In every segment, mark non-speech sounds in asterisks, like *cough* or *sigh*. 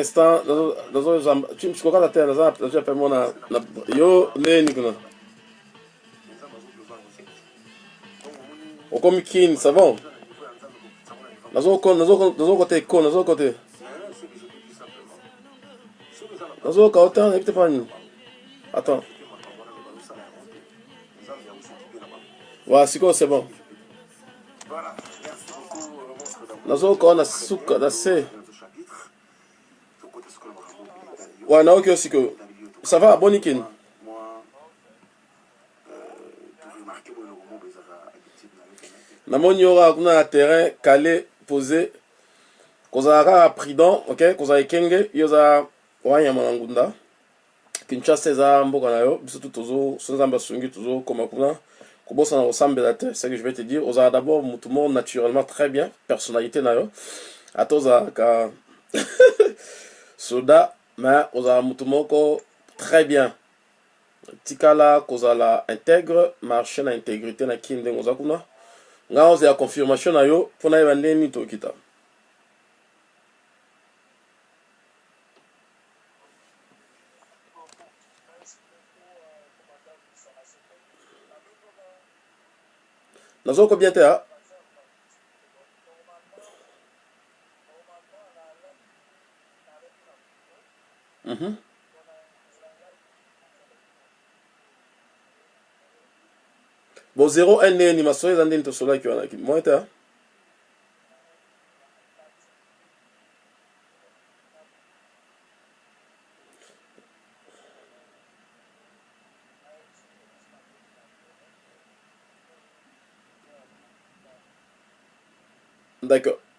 instant, nazo zamba. James kokata te nazo nazo pe mona na yo neni kuna. okomi kini c'est bon nazokote nini attends. C'est bon? Nazoyoka wana suka na se wa nayoki yo sikoyo ça va boni kini namoni yo kaka terrain calé posé. Kozala kaka prudent ok? Kozala ekenge. Yo oza wanyama mboka na yo. Biso tu so nzambe asungi tozokoma kuna. Kobosana kosambela te ce que je vais te dire. Ozala d'abord naturellement très bien. Personnalité na yo. Ata *laughs* soda mais ozala motu moko très bien. Tikala kozala intègre marché na intégrité na kini ndenge oza kuna. Nga ozela confirmation na yo mpo nayeba ndenge nini tokita nazoko bien te ha bo 0 1 ndenge nini masolo eza ndeni tosolaki wana ha d'accord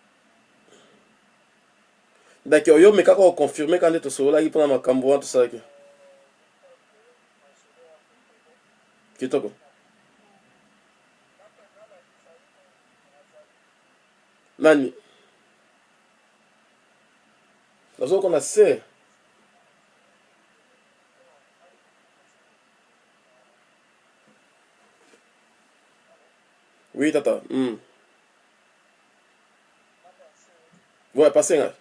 d'accord yo mekaka koconfirme ka nde tosololaki mpona makambo wana tosalaki kitoko nani? Nazokona se oui tata mm. ouais passez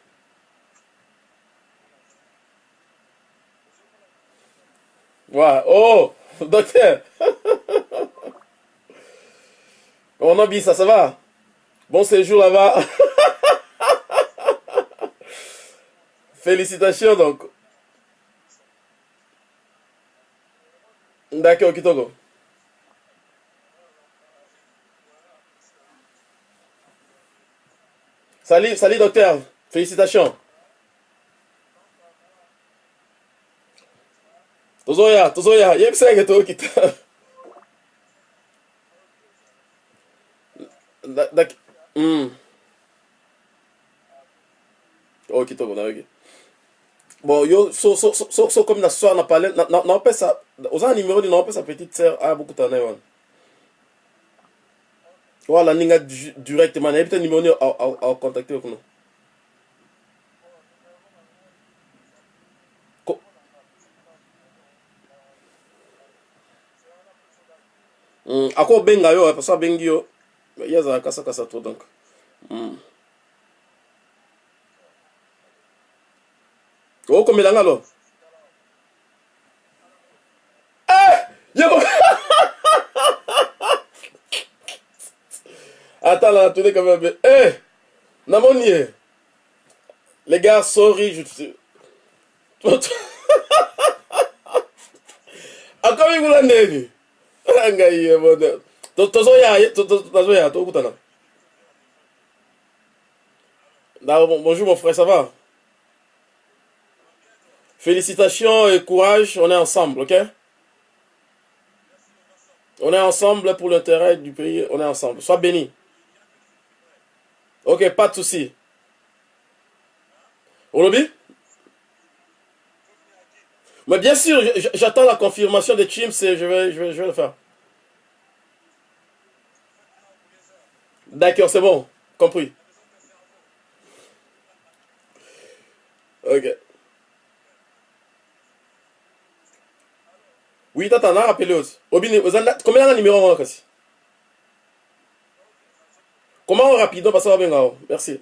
ouais oh docteur on a ça ça va? Bon séjour là-bas. *laughs* Félicitations donc. D'accord, Kitoko. Salut, salut docteur. Félicitations. Tozoya, tozoya, yebisenge to kita. D'accord. Mm. Oh, kitoko nayoki bon yo so so so so comme na soir na parle na na opesa oza numéro ni na opesa petite sœur aya bokuta na ye wana wala ninga directement nayebi te numéro ni acontacte kuna ako obenga yo parce abengi yo. Ye azala kasakasa to donc. Mm. okomela nga lo eh! *laughs* là tourne quand même eh! Namoni ye les gars sorry je akomi kuna ndeni bonjour mon frère ça va? Félicitations et courage on est ensemble ok? On est ensemble pour l'intérêt du pays on est ensemble. Sois béni. Ok pas de souci. Olobi mais bien sûr j'attends la confirmation de Chims et je vais, je vais le faire D'accord, c'est bon. Compris. Ok. oui tata na rappelé aussi combien na numéro wana kasi comment rapido parce que babenga o merci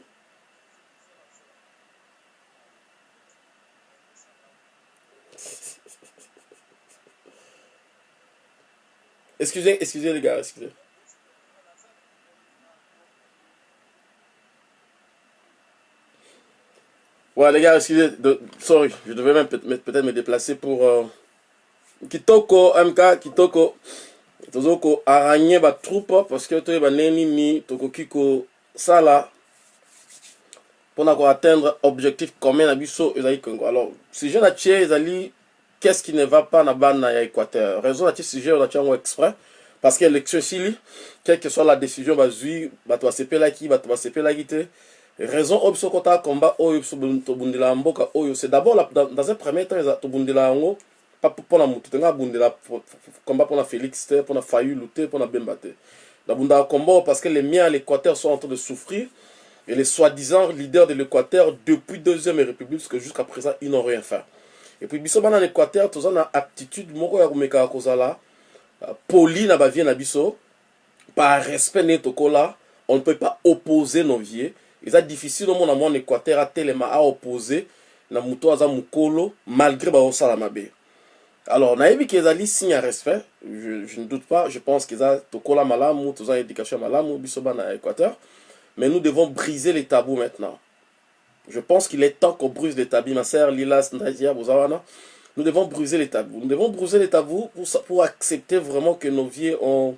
excusez excusez les gars excusez Ouais, les gars, excusez, de, sorry, je devais même peut-être me déplacer pour euh, Kitoko, MK, Kitoko, tozoko araigne ba troupe parce que toyeba neni ni tokoki kosala mpona koatteindre objectif commun na biso ezali kongo. Alors sujet na tie ezali qu'est-ce qui ne va pas na bana ya équateur? Raison na tie sujet na tie exprès parce que élection esili quelle que soit la décision bazwi bato basepelaki bato basepelaki te raison oyo biso kota combat oyo mboka oyo c'est d'abord dans un premier temps tobundela yango mpona motu te nga abundela combat mpona félix te mpona fayulu te mpona bemba te. Nabundaka combat oyo parce que les miens à l'équateur sont en train de souffrir et les soi-disant leaders de l'équateur depuis deuxième république parce que jusqu'à présent ils n'ont rien fait. Et puis biso bana na équateur toza na aptitude moko ya komekaka kozala poli na bavie na biso. Par respect on ne peut pas opposer nos vies eza difficile omona mwana équateur atelema aoppose na moto aza mokolo malgré baosala mabe. Alors nayebi ke ezali signe ya respect. Je, je ne doute pas. Je pense keza tokola malamu toza éducation ya malamu biso bana ya équateur mais nous devons briser les tabous maintenant. Je pense qu'il est temps qu'on brise les tabous. Ma sœur lilas nadia bozawana nous devons briser les tabous. Nous devons briser les tabous pour, pour accepter vraiment que nos vieux ont,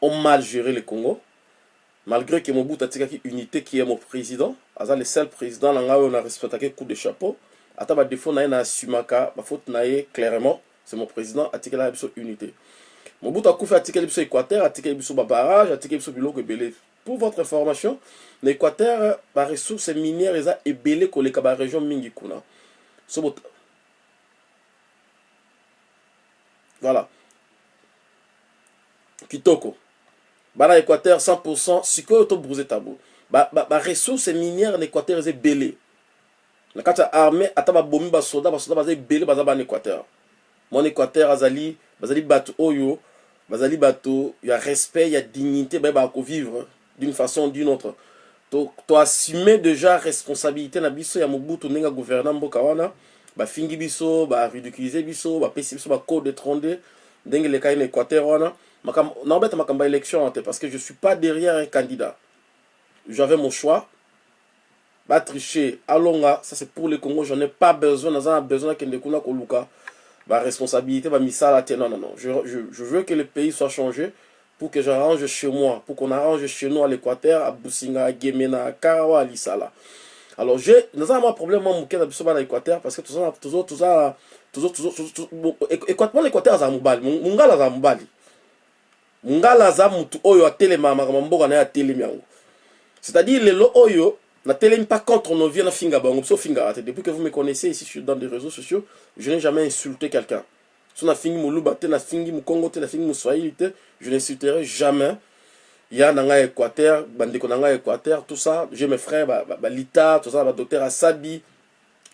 ont mal géré le congo malgré que Mobutu atikaki unité qui est mon président aza le seul président na ngai oyo na respectaki coup de chapeau ata badefo na ye na asumaka bafaute na ye clairement c'est mon président atikelaka biso unité. Mobutu akufi atikeli biso équateur atikeli biso babarage atikeli biso biloko ebele pour votre information na équateur baressource minière eza ebele koleka barégion mingi kuna so voilà. Kitoko bana équateur 100% sikoyo tobruze tabo baressource minière na équateur eza ebele na kati ya armée ata babomi basoda basoda baza ebele baza bana équateur. Mwana équateur azali bazali bato oyo bazali bato ya respect ya dignité bayebaka kovivre d'une façon d'une autre. Toassume déjà responsabilité na biso ya mobutu ndenge agouverna mboka wana bafingi biso baridiculize biso bapesi biso bacode étranger ndenge elekai na équateur wana élection parce que je suis pas derrière un candidat j'avais mon choix batricher alonga ça c'est pour le congo j'en ai pas besoin besoin koluka te non non non je, je, veux que le pays soit changé pour que j'arrange chez moi pour qu'on arrange chez nous à l'équateur à businga à gemena à karawa à lisala alors je naza na mwa problème mwa moke na biso bana équateur parce que toza toza toza équateur équateur azala mobali mongala azala mobali mongala aza mutu oyo atelemaka makambo mboka na ye atelemi yango. C'est-à-dire lelo oyo natelemi pas contre nos vies nafinga bango biso ofingaka te depuis que vous me connaissez ici sur dans des réseaux sociaux je n'ai jamais insulté quelqu'un. So nafingi moluba te nafingi mokongo te nafingi moswahili te je n'insulterai jamais. Ya na ngai équateur bandeko na ngai équateur tout ça j'ai mes frères balita ba, ba toza na badocteur asabi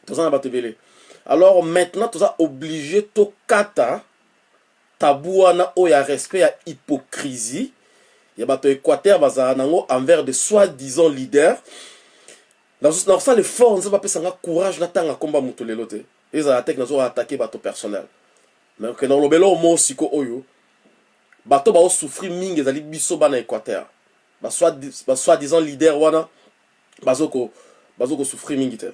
toza na bato ebele alors maintenant toza obligé tokata tabu wana oyo ya respect ya hypocrisie. Ya bato ya équateur bazala nango envers de soi-disant leader nazosala l'effort nzambe apesanga courage natanga komba moto lelo te. Ezala teke nazoatake bato personnel. Ke nalobela o mo siko oyo bato baosouffrir mingi ezali biso bana équateur. Basoi-disant leader wana bazokosouffrir mingi te.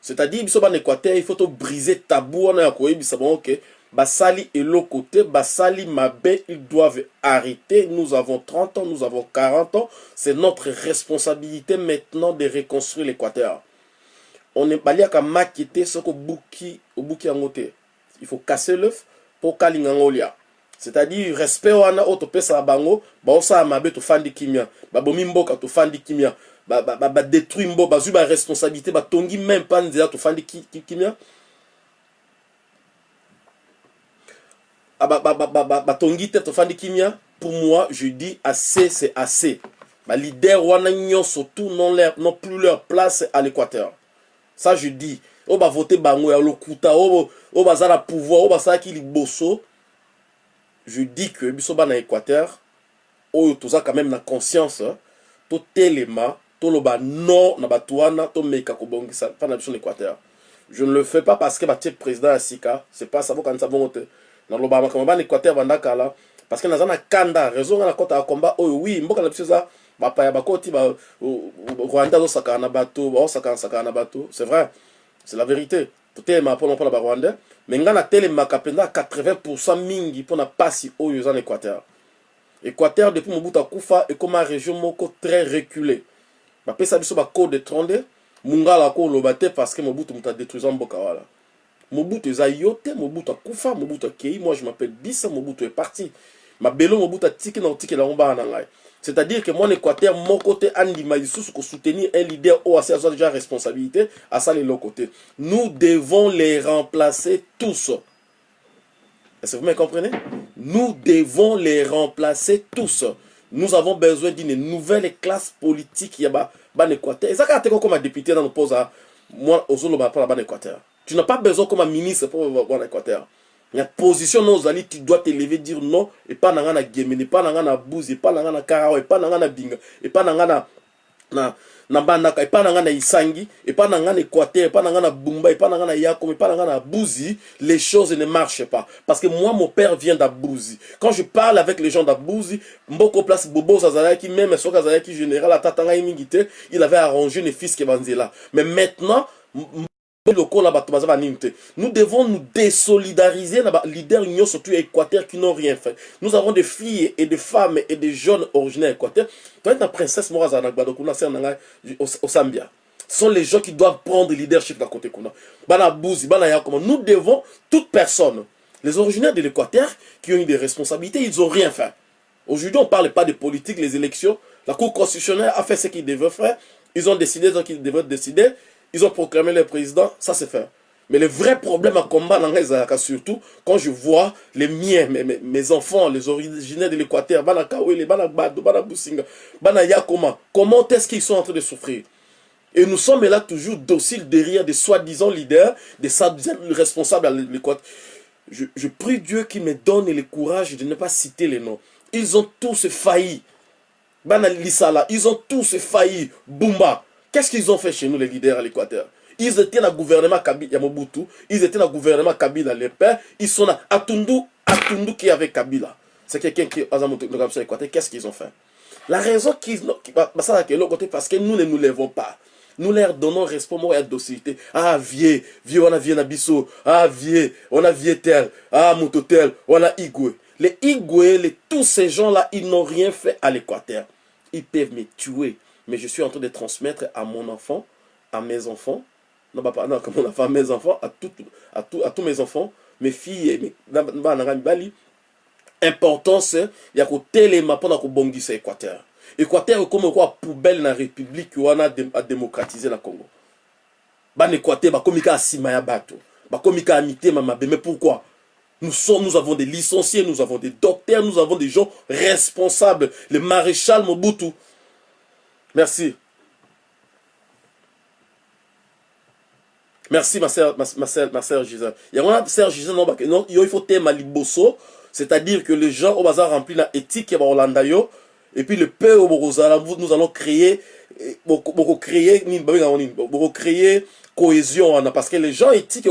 C'est-à-dire biso bana équateur il faut tobriser tabou wana ya koyebisa bango ke basali eloko te basali mabe ils doivent arrêter. Nous avons 30 ans nous avons 40 ans. C'est notre responsabilité maintenant de reconstruire l'équateur. On est baliaka maki te soki obuki obuki yango te il faut casser l'œuf mpo kalinga yango olia c'est-à-dire respect wana oyo topesaka bango baosala mabe tofandi kimia. Babomi mboka tofandi kimia. Badétruit mbo bazwi baresponsabilité batongi même mpa nzela tofandi kimia batongi te tofandi kimia pour moi je dis assez c'est assez. Balider wana nyonso tout non, leur, non plus leur place à l'équateur. Ça je dis. Oyo bavote bango ya lokuta oyo baza na pouvoir oyo basalaki liboso. Je dis que biso bana équateur oyo toza quand même na conscience totelema toloba non na bato wana tomeka kobongisa mpa na biso na équateur. Je ne le fais pas parce que batie président ya sika c'est pas ça bokanisa bongo te naloba makambo bana équateur banda kala parce que naza na kanda raison nga nakɔtaka komba oyo wi mboka na biso eza bapaya bakoti ba rwanda azosakana na bato baosakanasakana na bato. C'est vrai c'est la vérité. Totelema mpona mpona barwandais me ngai natelemaka mpenza 80 mingi mpona mpasi oyo eza na équateur équateur depuis mobutu akufa ekóma région moko très reculé bapesa biso bacode etronde mungala koloba te parce que mobutu moto adétruisa mboka wana mobutu eza yo te mobutu akufa mobutu akei moi je m'appelle bisa mobutu est parti. Mabelo mobutu atiki na kotikela yango bana na ngai c'est-à-dire que mon équateur moko te andima lisusu kosoutenir un leader oyo asi azwa déjà responsabilité asala eloko te nous devons les remplacer tous. Est-ce que vous me comprenez? Nous devons les remplacer tous. Nous avons besoin d'une nouvelle classe politique ya bana équateur. Eza kaka te kokoma député na noposa moi ozoloba mpona bana équateur tu n'as pas besoin comme un ministre mpo bana équateur ya position no ozali tu dois te lever dire non epa na ngai na gemene epa na ngai na buzi epa na ngai na karawa epa na ngai na binga epa na ngai na na na bandaka epa na ngai na isangi epa na ngai na équateur epa na ngai na bumba epa na ngai na yakom epa na ngai na buzi les choses ne marchent pas parce que moi mon père vient d'abouzi quand je parle avec les gens d'abouzi mboko place bobos azalaki même soki azalaki général atata ngai mingi te il avait arrangé ne fils ke banzela mais maintenant nous devons nous désolidariser na balider nyonso tu ya équateur qui n'ont rien fait. Nous avons des filles et des femmes et des jeunes originaires équateur. Toyeti na princesse moko azala na gbado kuna sere ce sont les gens qui doivent prendre leadership na côté kuna nous devons toute personne. Les originaires de l'équateur qui ont eu des responsabilités ils ont rien fait. Aujourd'hui on parle pas de politique les élections. La cour constitutionnelle a fait ce qu'il devait faire. Ils ont décidé ce qu'ils devaient décider ils ont proclamé le président, ça c'est fait. Mais le vrai problème à combat dans surtout quand je vois les miens, mes, mes, enfants, les originaires de l'Équateur, Bana Kawele, Bana Gbado, Bana Businga, Bana Yakoma, comment est-ce qu'ils sont en train de souffrir? Et nous sommes là toujours dociles derrière des soi-disant leaders, des responsables à l'Équateur. Je, je prie Dieu qu'il me donne le courage de ne pas citer les noms. Ils ont tous failli. Bana Lissala, ils ont tous failli. Bumba, Qu'est-ce qu'ils ont fait chez nous, les leaders à l'Équateur? Ils étaient dans le gouvernement Kabila, Yamobutu, ils étaient dans le gouvernement Kabila, les pères, ils sont là. Atundu, Atundu qui est avec Kabila. C'est quelqu'un qui est dans l'Équateur. Qu'est-ce qu'ils ont fait? La raison qu'ils ont, parce que nous ne nous lèvons pas. Nous leur donnons respect et docilité. Ah, vieux, vieux, on a vieux Nabiso. Ah, vieux, on a vieux tel. Ah, Moutotel, on a Igwe. Les Igwe, les, tous ces gens-là, ils n'ont rien fait à l'Équateur. Ils peuvent me tuer mais je suis en train de transmettre à mon enfant, à mes enfants, non pas non, comme mon enfant, à mes enfants, à, tout, à, tout, à tous mes enfants, mes filles, mes, bali, importance ya kotelema mpona kobongisa équateur. Équateur ekomi kwa poubelle na république wana adémocratise na congo. Bana équateur bakomi kaka nsima ya bato bakomi kaka mitema mabe. Mais pourquoi? Nous, sommes, nous avons des licenciés, nous avons des docteurs, nous avons des gens responsables. Le maréchal Mobutu, Merci. Merci, ma sœur, ma, Gisèle. Il y a une sœur Gisèle, non, non, il faut thème liboso, c'est-à-dire que les gens au bazar rempli la éthique et Hollanda yo, et puis le peu au nous allons créer, beaucoup créer, beaucoup créer cohésion hein, parce que les gens éthiques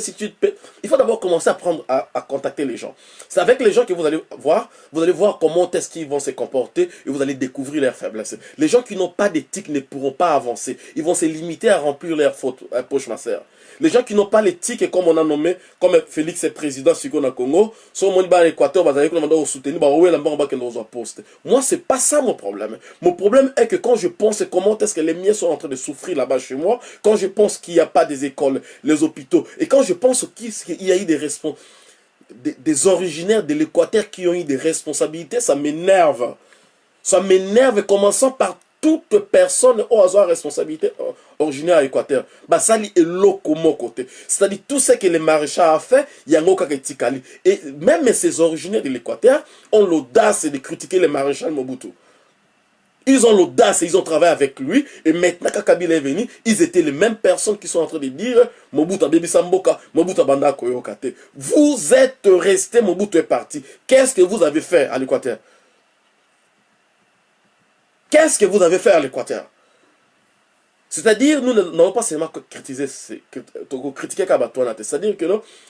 si tu il faut d'abord commencer à prendre à, contacter les gens. C'est avec les gens que vous allez voir vous allez voir comment est-ce qu'ils vont se comporter et vous allez découvrir leurs faiblesses. Les gens qui n'ont pas d'éthique ne pourront pas avancer. Ils vont se limiter à remplir leurs fautes euh, poche ma sœur les gens qui n'ont pas l'éthique comme on a nommé comme Félix est président sur le Congo sont mon bas Équateur soutenir bah ouais poste moi c'est pas ça mon problème mon problème est que quand je pense comment est-ce que les miens sont en train de souffrir là-bas chez moi quand je pense qu'il n'y a pas des écoles, les hôpitaux. Et quand je pense qu'il y a eu des des, des originaires de l'Équateur qui ont eu des responsabilités, ça m'énerve. Ça m'énerve, commençant par toute personne au hasard responsabilité originaire à l'Équateur. Bah, ça est mon côté. C'est-à-dire tout ce que le maréchal a fait, il y a un Et même ces originaires de l'Équateur ont l'audace de critiquer le maréchal Mobutu. Ils ont l'audace et ils ont travaillé avec lui. Et maintenant, quand Kabila est venu, ils étaient les mêmes personnes qui sont en train de dire Mobutu Baby Samboka, Mobutu Banda Koyokate. Vous êtes resté, Mobutu est parti. Qu'est-ce que vous avez fait à l'Équateur? Qu'est-ce que vous avez fait à l'Équateur? C'est-à-dire, nous n'avons pas seulement critiqué, critiquer Kabatouana. C'est-à-dire que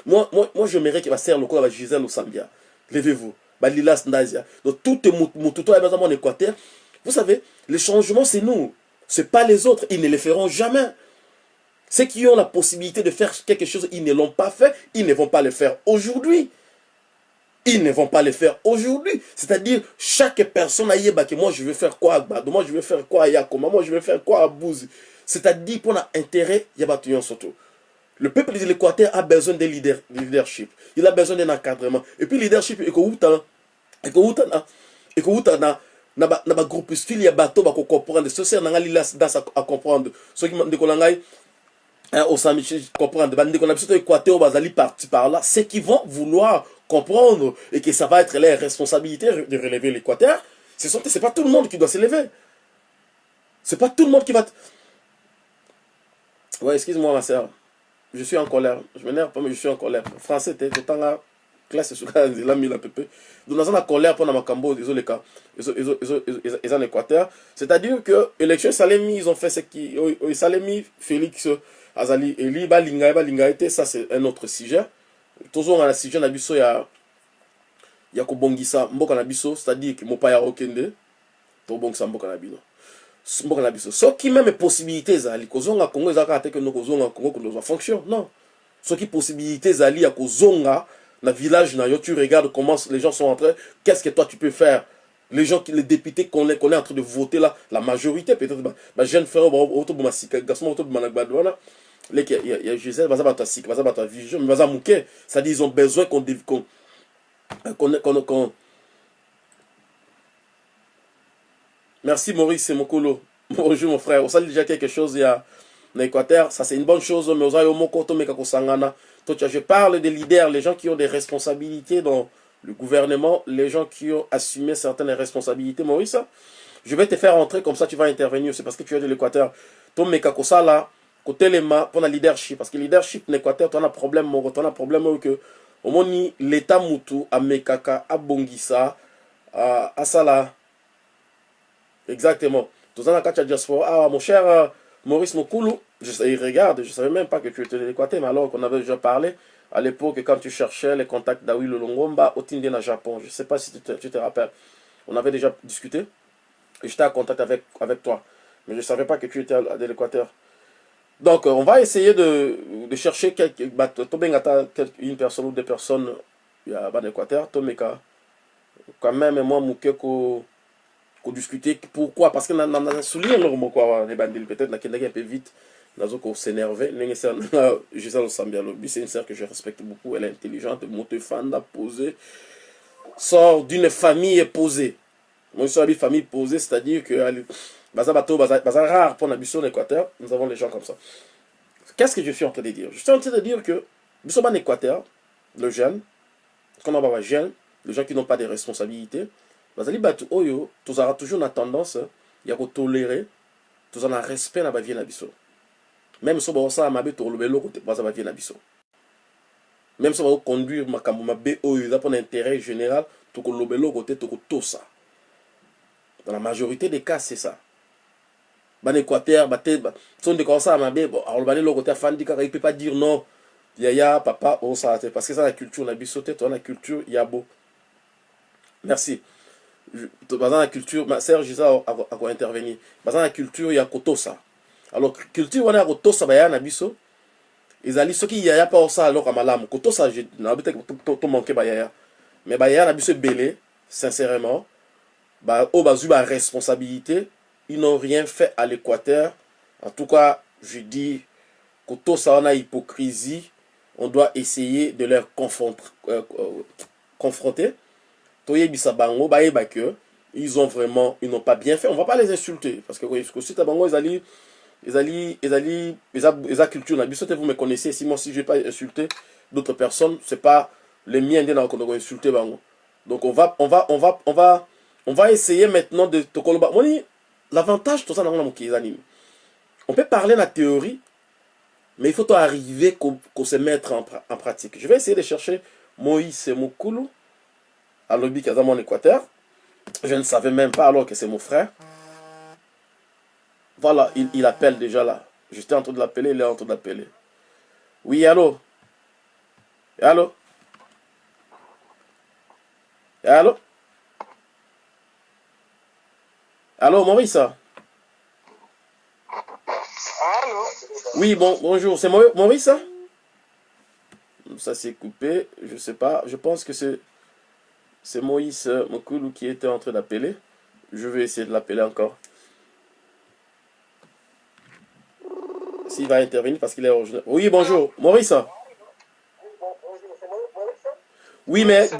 moi, moi, moi j'aimerais qu'il va servir le coup Gisèle Sambia. Levez-vous. Balilas Ndazia. Donc, tout est en Équateur. Vous savez, les changements, c'est nous. Ce pas les autres. Ils ne les feront jamais. Ceux qui ont la possibilité de faire quelque chose, ils ne l'ont pas fait. Ils ne vont pas le faire aujourd'hui. Ils ne vont pas le faire aujourd'hui. C'est-à-dire, chaque personne a dit que moi je vais faire quoi à Gbado, moi je vais faire quoi à Yakoma, moi je vais faire quoi à Bouzi. C'est-à-dire, pour l'intérêt, il y a surtout. Le peuple de l'Équateur a besoin de, leadership. Il a besoin d'un encadrement. Et puis, leadership, et que vous et que vous et que vous na ba na ba comprendre ce c'est à comprendre ce qui ndeko na ngai au sami comprendre ba ndeko na biso to équateur bazali parti par là. C'est qui vont vouloir comprendre et que ça va être leur responsabilité de relever l'équateur ce sont c'est pas tout le monde qui doit s'élever c'est pas tout le monde qui va ouais excuse-moi ma sœur. Je suis en colère. Je m'énerve pas mais je suis en colère. Français t'es temps là classe esuka nzela mila pepe donc naza na colère mpona makambo ezoleka eza na équateur c'est à dire que élection esalemi ils ont fait ce qui esalemi félix azali eli balinga ça c'est un autre sujet. Tozonga na sujet na biso ya ya kobongisa mboka na biso c'est à dire ke mopaya okende tobongisa mboka na mboka na biso possibilité ezali kozonga congo kozonga congo fonction non. Soki possibilité ya kozonga le village, tu regardes comment les gens sont en train, qu'est-ce que toi tu peux faire? Les gens, les députés qu'on est, qu'on est en train de voter là, la majorité peut-être, bah, jeune frère, garçon, il y a Gisèle, il vision, mais c'est-à-dire ils ont besoin qu'on qu'on qu'on Merci Maurice Mokolo. *laughs* Bonjour mon frère. On sait déjà quelque chose il y a en Équateur. Ça c'est une bonne chose, mais au je parle des leaders, les gens qui ont des responsabilités dans le gouvernement, les gens qui ont assumé certaines responsabilités. Maurice, je vais te faire entrer, comme ça tu vas intervenir. C'est parce que tu es de l'Équateur. Ton mekakosa pour la leadership. Parce que leadership en Équateur, tu as un problème, tu as un problème que au moins l'État Moutou, à Mekaka, à Bongisa, à Sala. Exactement. Tu as un diaspora. Ah, mon cher euh, Maurice Mokoulou, je, il regarde, je savais même pas que tu étais de l'Équateur, mais alors qu'on avait déjà parlé à l'époque, quand tu cherchais les contacts d'Awi Longomba au Tindien Japon. Je ne sais pas si tu te, tu te, rappelles. On avait déjà discuté et j'étais en contact avec, avec toi. Mais je ne savais pas que tu étais de l'Équateur. Donc, on va essayer de, chercher quelques, bah, une personne ou deux personnes à l'Équateur. Quand même, moi, Moukeko, discuter. Pourquoi Parce que nous avons souligné les bandits, peut-être, un peu vite nazoko s'énerver Gisèle *laughs* Sambialobi c'est une sœur que je respecte beaucoup elle est intelligente motefanda posée sort d'une famille posée moi je suis une famille posée c'est-à-dire que baza bato baza rare pour la mission Équateur nous avons les gens comme ça. Qu'est-ce que je suis en train de dire? Je suis en train de dire que nous en Équateur le jeune quand on va jeune les gens qui n'ont pas de responsabilités bazali bato oyo tozalaka toujours na tendance ya kotolérer tozala na respect na bavie na biso même so baosala mabe tokoloba eloko te baza bavie na biso même so bakoconduire makambo mabe oyo eza mpona intérêt général tokoloba eloko te tokotosa dans la majorité des cas c'est ça bana équateur bate so ndeko aosala mabe aloba na eloko te afandi kaka il peut pas dire non. Yaya papa osala te parce que eza na culture na biso te toza na culture ya bo merci baza na culture ma serge eza akointervenir baza na culture ya kotosa alors culture wana ya kotosa bayaya na biso ezali soki yaya mpe osala eloko ya malamu kotosa nayebi te tomanke bayaya mais bayaya na biso ebele sincèrement. Oyo bazwi baresponsabilité ils n'ont rien fait à l'équateur. En tout cas je dis kotosa wana hypocrisie. On doit essayer de leur euh, euh, confronter. Bango bayeba que ils ont vraiment ils n'ont pas bien fait. On va pas les insulter parce que kosita bango ezali ezali ezali eza eza culture na biso te vous me connaissez. Si moi si je vais pas insulter d'autres personnes c'est pas les miens nde nakokondaka insulter bango. Donc on va on va on va on va on va essayer maintenant de tokoloba moni l'avantage toza nango on peut parler la théorie mais il faut arriver qu'on se mettre en, pratique. Je vais essayer de chercher Moïse Mokulu à l'objet qui mon Équateur. Je ne savais même pas alors que c'est mon frère. Voilà il, il appelle déjà là. J'étais en train de l'appeler il est en train d'appeler. Oui allô? Allô? Allô? Allô, Maurice? Allô? Oui, bon, bonjour. C'est Maurice hein? Ça s'est coupé. Je sais pas. Je pense que c'est c'est Moïse Mokoulou qui était en train d'appeler. Je vais essayer de l'appeler encore. S'il va intervenir parce qu'il est. Oui, bonjour. Maurice oui mais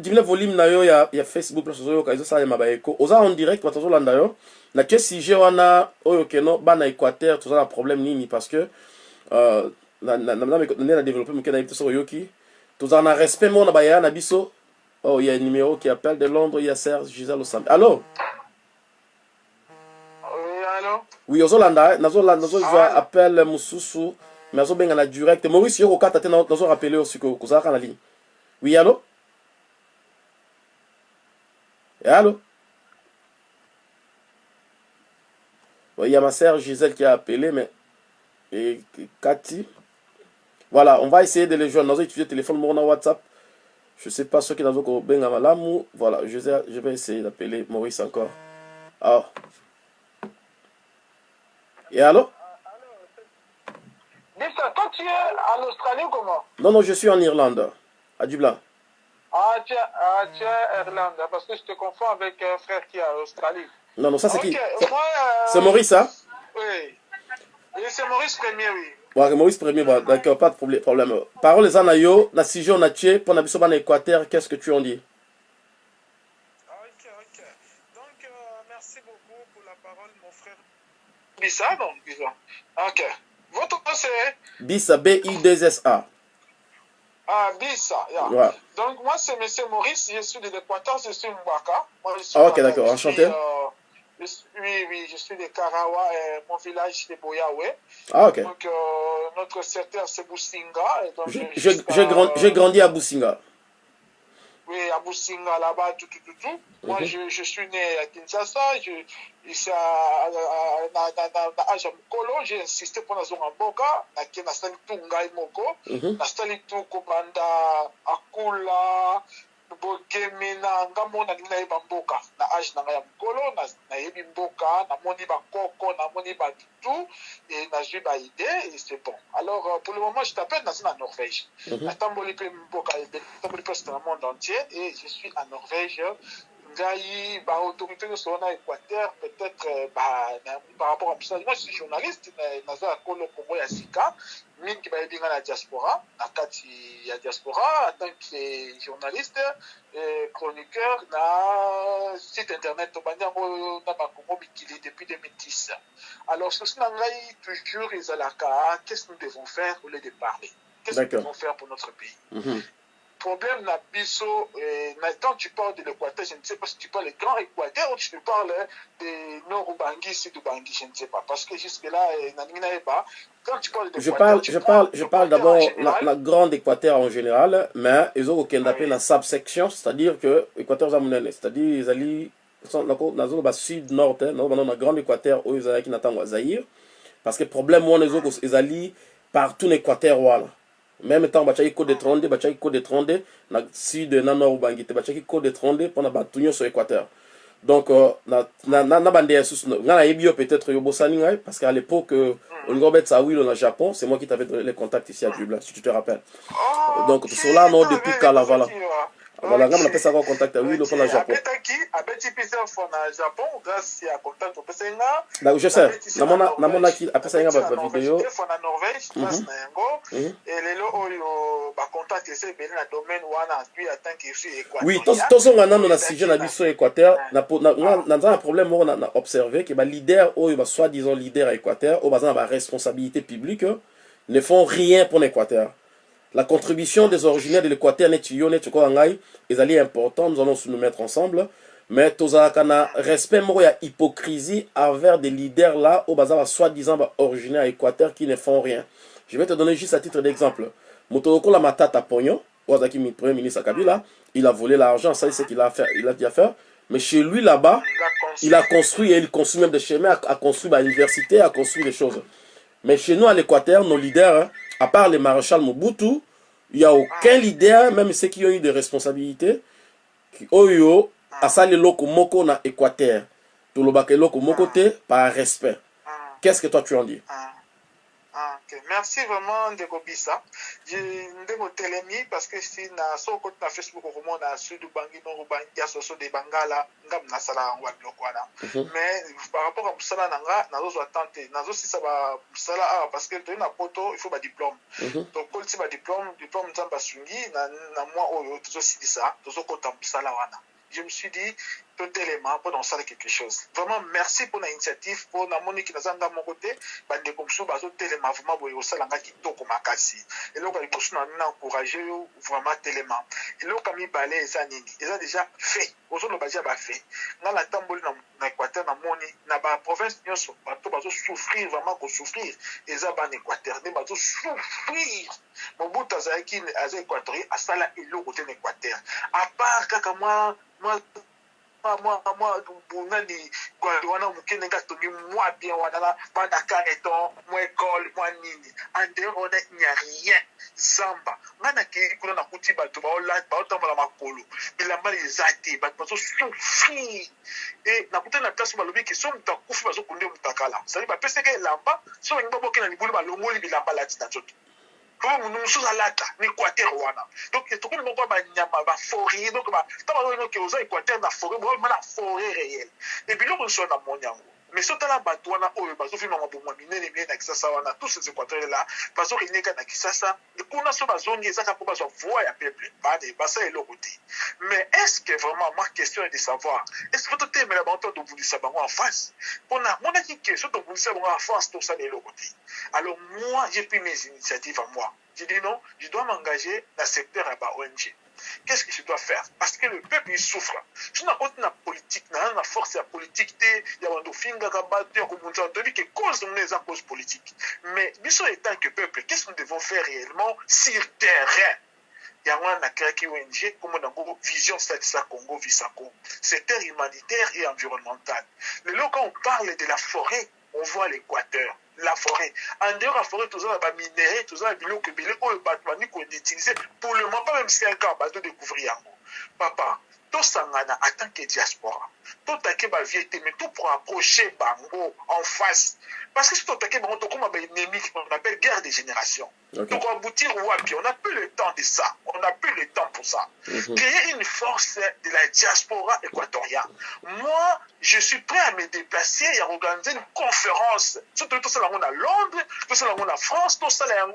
dimine volume na yo ya, ya facebook place ozoyoka ezosalema baeko oza en direct bato ozolanda yo na sujet wana oyo keno bana équateur toza na problème nini parce que uh, nde na développe moke nayebi te soki oyoki tozala na respect moko na bayaya na biso oh il y a un numéro qui appelle de londres il y a serge gisèle osambi allo oui ozolanda nazolanda nazozwa appel mosusu mais azobenga na direct maurice yo kokata te nazorapele yo sikoyo kozalaka na ligne Oui, allô? Allô? Bon, Il y a ma sœur Gisèle qui a appelé, mais... Et Cathy. Voilà, on va essayer de les joindre. Nous avons utilisé le téléphone mon WhatsApp. Je ne sais pas ce qui pas bien l'amour. Voilà, je vais, je vais essayer d'appeler Maurice encore. Ah. Et allô? Toi, tu es en Australie comment? Non, non, je suis en Irlande Dublin. Ah, tu es, ah, Irlande, parce que je te confonds avec un frère qui est en Australie. Non, non, ça c'est okay. qui euh... C'est Maurice, hein? Oui. C'est Maurice Premier, oui. Ouais, Maurice Premier, bon, d'accord, pas de problème. Parole les anayo, na sijo na tché, pour na biso ban Équateur, qu'est-ce que tu en dis? Ok, ok. Donc, euh, merci beaucoup pour la parole, mon frère. Bissa, non, Bissa. Ok. Votre nom c'est Bissa, B-I-2-S-A. Ah, Bissa, yeah. Ouais. Donc, moi, c'est M. Maurice, je suis de l'Équateur, je suis Mbaka. Moi, je suis Ah, ok, d'accord, Je enchanté. euh, je suis- oui, oui, je suis de Karawa, euh, mon village de Boyawe. Ah, ok. Donc, euh, notre secteur, c'est Boussinga. Et donc, J'ai- je- j'ai grand- j'ai grandi à Boussinga. Oui, à Boussinga, là-bas, tout, tout, tout, tout. Moi, Mhm. je, je suis né à Kinshasa. Je, na, na, na âge ya mokolo, j'ai insisté pour nazonga mboka, nake nasali tu ngai moko, Mhm. nasali tu kobanda akula, bogemi na ngambo nalingi nayeba mboka na age na ngai ya mokolo na- nayebi mboka namoni bakoko namoni e nazwi baide c'est bon alors euh, pour le moment je t'appelle naza na norvège Mhm. natamboli mpe mboka ebele natamboli presque na monde entier et je suis en norvège Gaï, bah, autorité de Solana Équateur, peut-être, euh, bah, par rapport à tout ça. Moi, je suis journaliste, Naza Akolo Kongo Yassika, mingi bah, bien la diaspora, à Kati, la diaspora, en tant que journaliste, euh, chroniqueur, na site internet, au Banya, na Bakongo, Mikili, depuis 2010. Alors, ce sont toujours, ils à la qu'est-ce que nous devons faire au lieu de parler? Qu'est-ce que nous devons faire pour notre pays? Mm -hmm. Problème na biso na- quand tu parles de l'équateur je ne sais pas si tu parles du grand équateur ou tu parles de nord ubangi sud ubangi je ne sais pas. Parce que jusque là nayeba quand tu parles de Je parle, je parle, je parle d'abord la, la grande Équateur en général, mais ils ont aucun appel la subsection, c'est-à-dire que Équateur zamunene, c'est-à-dire ils allaient dans zone sud nord, hein, dans la grande Équateur où ils allaient qui n'attendent Zaïre, parce que problème moi les autres ils allaient partout en Équateur. Même temps bachaki code de 30, bachaki code de 30 na sud na nord bangi te bachaki code de 30 pour na batunyo sur Équateur. Donc euh, na na na, na bande ya susu nga na yebi yo peut-être yo bosani ngai parce qu'à l'époque euh, Olivier Robert Sawil au Japon, c'est moi qui t'avais donné les contacts ici à Dublin, si tu te rappelles. Donc, seras là, non, depuis Kala, voilà. Voilà, nga mnapesa kwa contact ya Will au na Japon. abetaki abeti plusieurs fois na japon grâce ya contact opesa nga. Je sais, namonaki nga fois na norvège grâce na yango. Mhm. elelo oyo bacontact eza ebele na domaine wana puis en que fille Oui, tozonga nano na sujet na biso Équateur, na po- na problème moko na na observé que ba leader oyo ba soi-disant leader à Équateur, oyo baza na ba responsabilité publique ne font rien pour l'Équateur. La contribution des originaires de l'Équateur, Netuyo, Netuko Angai, est allée importante, nous allons nous mettre ensemble. mais tozalaka na respect moko ya hypocrisie envers des leaders là oyo baza basoi-disant baoriginaire ya équateur qui ne font rien. Je vais te donner juste à titre d'exemple. Moto lokola matata pognon oyo azalaki premier ministre ya kabila il a volé l'argent ça c'est ce qu'il a fait il a dit à faire mais chez lui là-bas il a construit et il construit même des chemins a, a construit bah, l'université a construit des choses. Mais chez nous à l'équateur nos leaders hein, à part le maréchal Mobutu il n'y a aucun leader même ceux qui ont eu des responsabilités oyo asali eloko moko na équateur. Tolobaka eloko moko te par respect. Qu'est-ce que toi tu en dis? Ah, ok. Merci vraiment ndeko bisa. Ndeko telemi parce que si na so okoti na facebook okomona soso de bangala nga nasala yango ya biloko wana mais par rapport mosala na nga nazozwa temps te nazosisa mosala awa parce que na poto il faut badiplôme tokolisi nzambe asungi na mwa oyo tozosilisa tozokota mosala wana je me suis dit totelema mpona kosala quelque chose. Vraiment merci mpona initiative mpo namoniki naza nga moko te bandeko mosusu bazotelema vraiment boye kosala nga kitoko makasi eloko ya liboso na na encourage yo vraiment telema eloko ya mibale eza nini eza déjà fait. Ozoloba dia bafe nga natamboli na équateur namoni na baprovince nyonso bato bazosouffrir vraiment kosouffrir eza bana équateur. Nde bazosouffrir mobutu azalaki aza équatorien asala eloko te na équateur apart kaka mwa mwa mwa mwa nani wana moke ndenge atongi mwa bien wana na bana caneton mwa école mwa nini andeur wana nya rien zamba ngai nakei kuna nakuti bato baotambola makolo bilamba eza te bato bazosouffrir e nakutani na place balobi ke so moto akufi bazokunde moto akala sali bapesaka elamba so balingi baboke na libulu balongoli bilamba lati na nzoto po mosusu alata na équateur wana donc tokoni moko banyama baforêt donc ntango bazoyoke oza équateur na forêt boyoma na forêt réelle e biloko nyonso wana moni yango mais so tala bato wana oyo bazofima maboma minene minene na kisasa wana tous ces équateur la bazorenyeka na kisasa kuna peuple mais est ce que vraiment ma question est de savoir est ce que totemela bango to tobundisa bango en face? Mpona monaki en face tosala eloko te alors moi j'ai pris mes initiatives à moi. J'ai dit non je dois m'engager dans le secteur ya ba ONG qu'est-ce que je dois faire? Parce que le peuple il souffre. So nakoti na politique na na force ya politique te ya bando ofingaka bato ya kobundisa bato oyebi ke cause mona eza cause politique. Mais biso étant que peuple qu'est-ce que nous devons faire réellement sur terrain? Yango wana nakreaki ong kombo nango vision salisa congo visako. Secteur humanitaire et environnemental. Lelo quand on parle de la forêt on voit l'équateur la forêt. En dehors ya forêt toza na baminere toza na biloko ebele oyo bato bandi koutiliser pour le moment pas même 5 ans bato découvrir yango papa tosangana en tant que diaspora totake bavie te mais to pour approcher bango en face. Parce que si totake bango tokóma baennemi on appelle guerre de génération okay. donc aboutir wapi on n'a plus le temps de ça. On n'a plus le temps pour ça. Mm -hmm. créer une force de la diaspora équatorienne moi je suis prêt à me déplacer et à organiser une conférence. Surtout tout ça là on a Londres, tout ça là on a France, tout ça là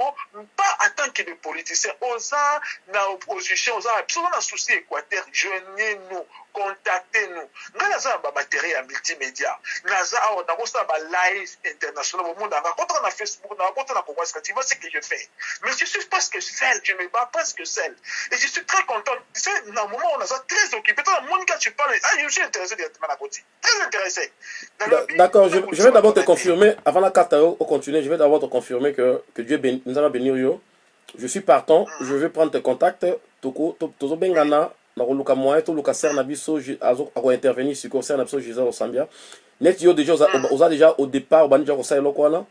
pas en tant que des politiciens. Osa na opposition, osa absolument un souci Équateur, joignez-nous, contactez-nous. Nga naza ba matériel multimédia. Naza awa na kosa ba live international au monde. Na contre na Facebook, na contre na WhatsApp, tu vois ce que je fais. Mais je suis presque seul, je me bats presque seul. Et je suis très content. Tu sais, dans un moment on a ça très occupé. Dans le monde quand tu parles, ah je suis intéressé directement à côté. Très intéressé d'accord je, je vais d'abord te confirmer avant la carte au continuer je vais d'abord te confirmer que, que Dieu nous allons bénir yo. Je suis partant mm. je vais prendre tes contacts. Toko tozobengana nakoluka moyen toluka ser na biso akointervenir sikoyo ser na biso gisele osambia neti yo déjà oza déjà au départ obandi déjà kosala eloko wana.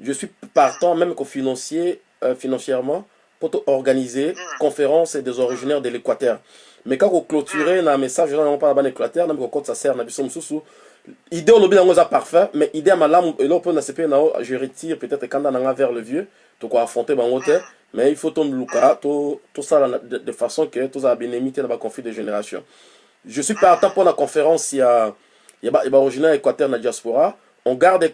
Je suis partant même kofinancier euh, financièrement pour organiser conférence des originaires de l'équateur mais kaka koclôturer na message eza nango mpona bana équateur nambi kokotisa ser na biso mosusu idée olobi yango eza parfait mais idée mpo na sepe nao je retire peut-être kanda nanga vers le vieux te mais il faut toluka tosala de, de façon que tozala bénémi te na baconflit de génération. Je suis partant pour la conférence ya ya baoriginaire équateur na diaspora. On garde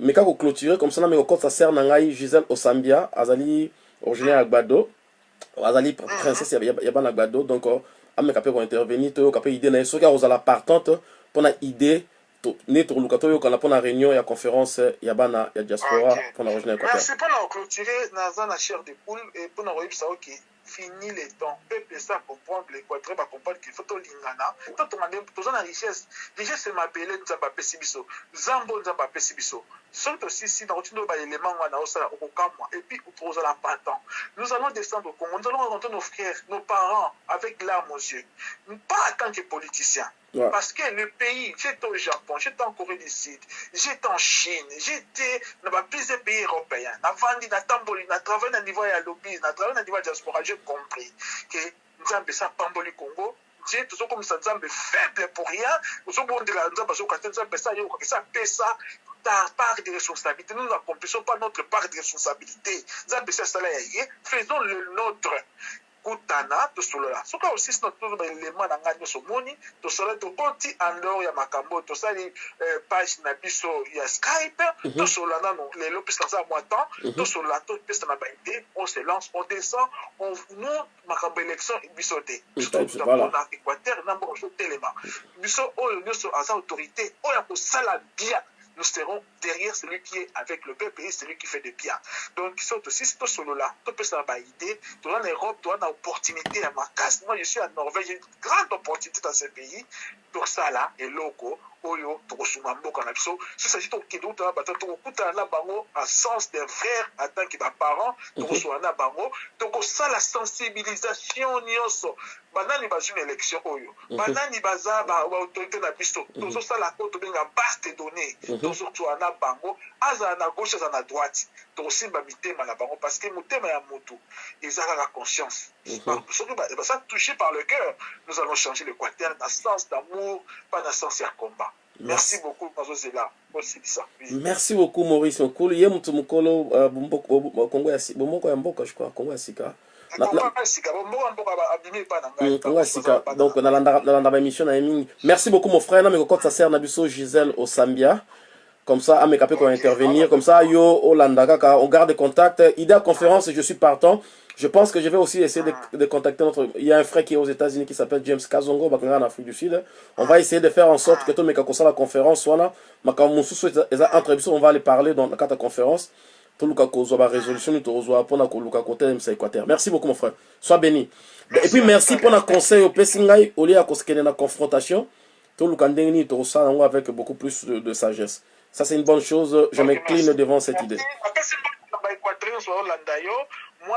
mais kaka koclôturer comme ça na me kokotisa ser na ngai gisèle osambia azali originaire ya gbado azali princesse ya bana gbado donc ameka mpe kointervenir toyoka mpe idée na ye soki akozala partante mpona idée nde tokoluka toyokana mpona réunion ya conférence ya bana ya diaspora mpona équateur. Merci mpona koclôturer naza na chair de poule mpona koyebisa oke fini le temps peuple esa comprendre l'équateur bacomprendre qu'il faut tolingana to tonga nde toza na richesse richesse biso biso soki tosisi wana osala nous allons descendre au congo. Nous allons rencontrer nos frères nos parents avec larmes aux yeux. Pas tant que politiciens Ouais. parce que le pays, j'étais au Japon, j'étais en Corée du Sud, j'étais en Chine, j'étais dans plusieurs pays européens. Na vandi, na tamboli, na travaillé na niveau ya lobby, na travaillé na niveau ya diaspora, j'ai compris que Nzambe sa pamboli Congo, Dieu tozokomisa nzambe faible pour rien. Ozobondela nzambe azokoka te nzambe sa yokoka esa apesa ta part de responsabilité. Nous n'accomplissons pas notre part de responsabilité. Nzambe asala ya ye faisons le nôtre kutana tosolola soki osisi na tozo baelema na ngai nyonso omoni tosala tokoti andor ya makambo tosali eh, page na biso ya skype tosolola nano lelo mpesa naza mwa temps tosolola topesa na baide on se lance on descend on nous makambo élection biso te na équateur na mboka totelema biso oyo nyonso aza autorité oyo akosala bien nous serons derrière celui qui est avec le peuple celui qui fait de bien. Donc, si aussi, c'est solo là, tu peux savoir idée, tu as en Europe, tu as une opportunité à ma casse. Moi, je suis en Norvège, j'ai une grande opportunité dans ce pays. Pour ça là, et loco, oyo, tokosuma mboka na biso. Dit tokende uta bata tokokuta na bango en sens d'un frère en tant que ba parent, tokosula na bango, tokosala sensibilisation nyonso. banani bazwi na élection oyo. Banani baza baautorité na biso. Tozosala oyo tobenga base de données tozozwa na bango. Azala na gauche azala na droite. Tokosimba mitema na bango parce que motema ya motu eza kaka conscience. Soki baza touché par le cœur nous allons changer l'équateur na sens d'amour pas na sens ya combat merci beaucoup nazozela osilisa merci beaucoup maurice mokulu ye motu mokolo uh, bomboko bo- kongo ya si- bomboko ya mboka je crois kongo ya sika. Na- na- kongo ya sika na Mm, sika. donc nalanda baémission na ye mingi. Merci beaucoup mon frère. Nameka kokotisa sere na biso gisèle osambia. Comme ça ameka mpe kointervenir comme ça yo olanda kaka on garde contact. Idée à conférence je suis partant je pense que je vais aussi essayer de, de contacter notre il y a un frère qui est aux États-Unis qui s'appelle James Kazongo en Afrique du Sud. On va essayer de faire en sorte que conférence wana makambo mosusu eza- eza entre biso on va aller parler dans la conférence. Équateur merci beaucoup mon frère. Sois béni. Et puis merci mpona conseil opesi ngai olie ya kosekende na confrontation. Tokosala yango avec beaucoup plus de, de sagesse. Ça c'est une bonne chose. Je m'incline devant cette idée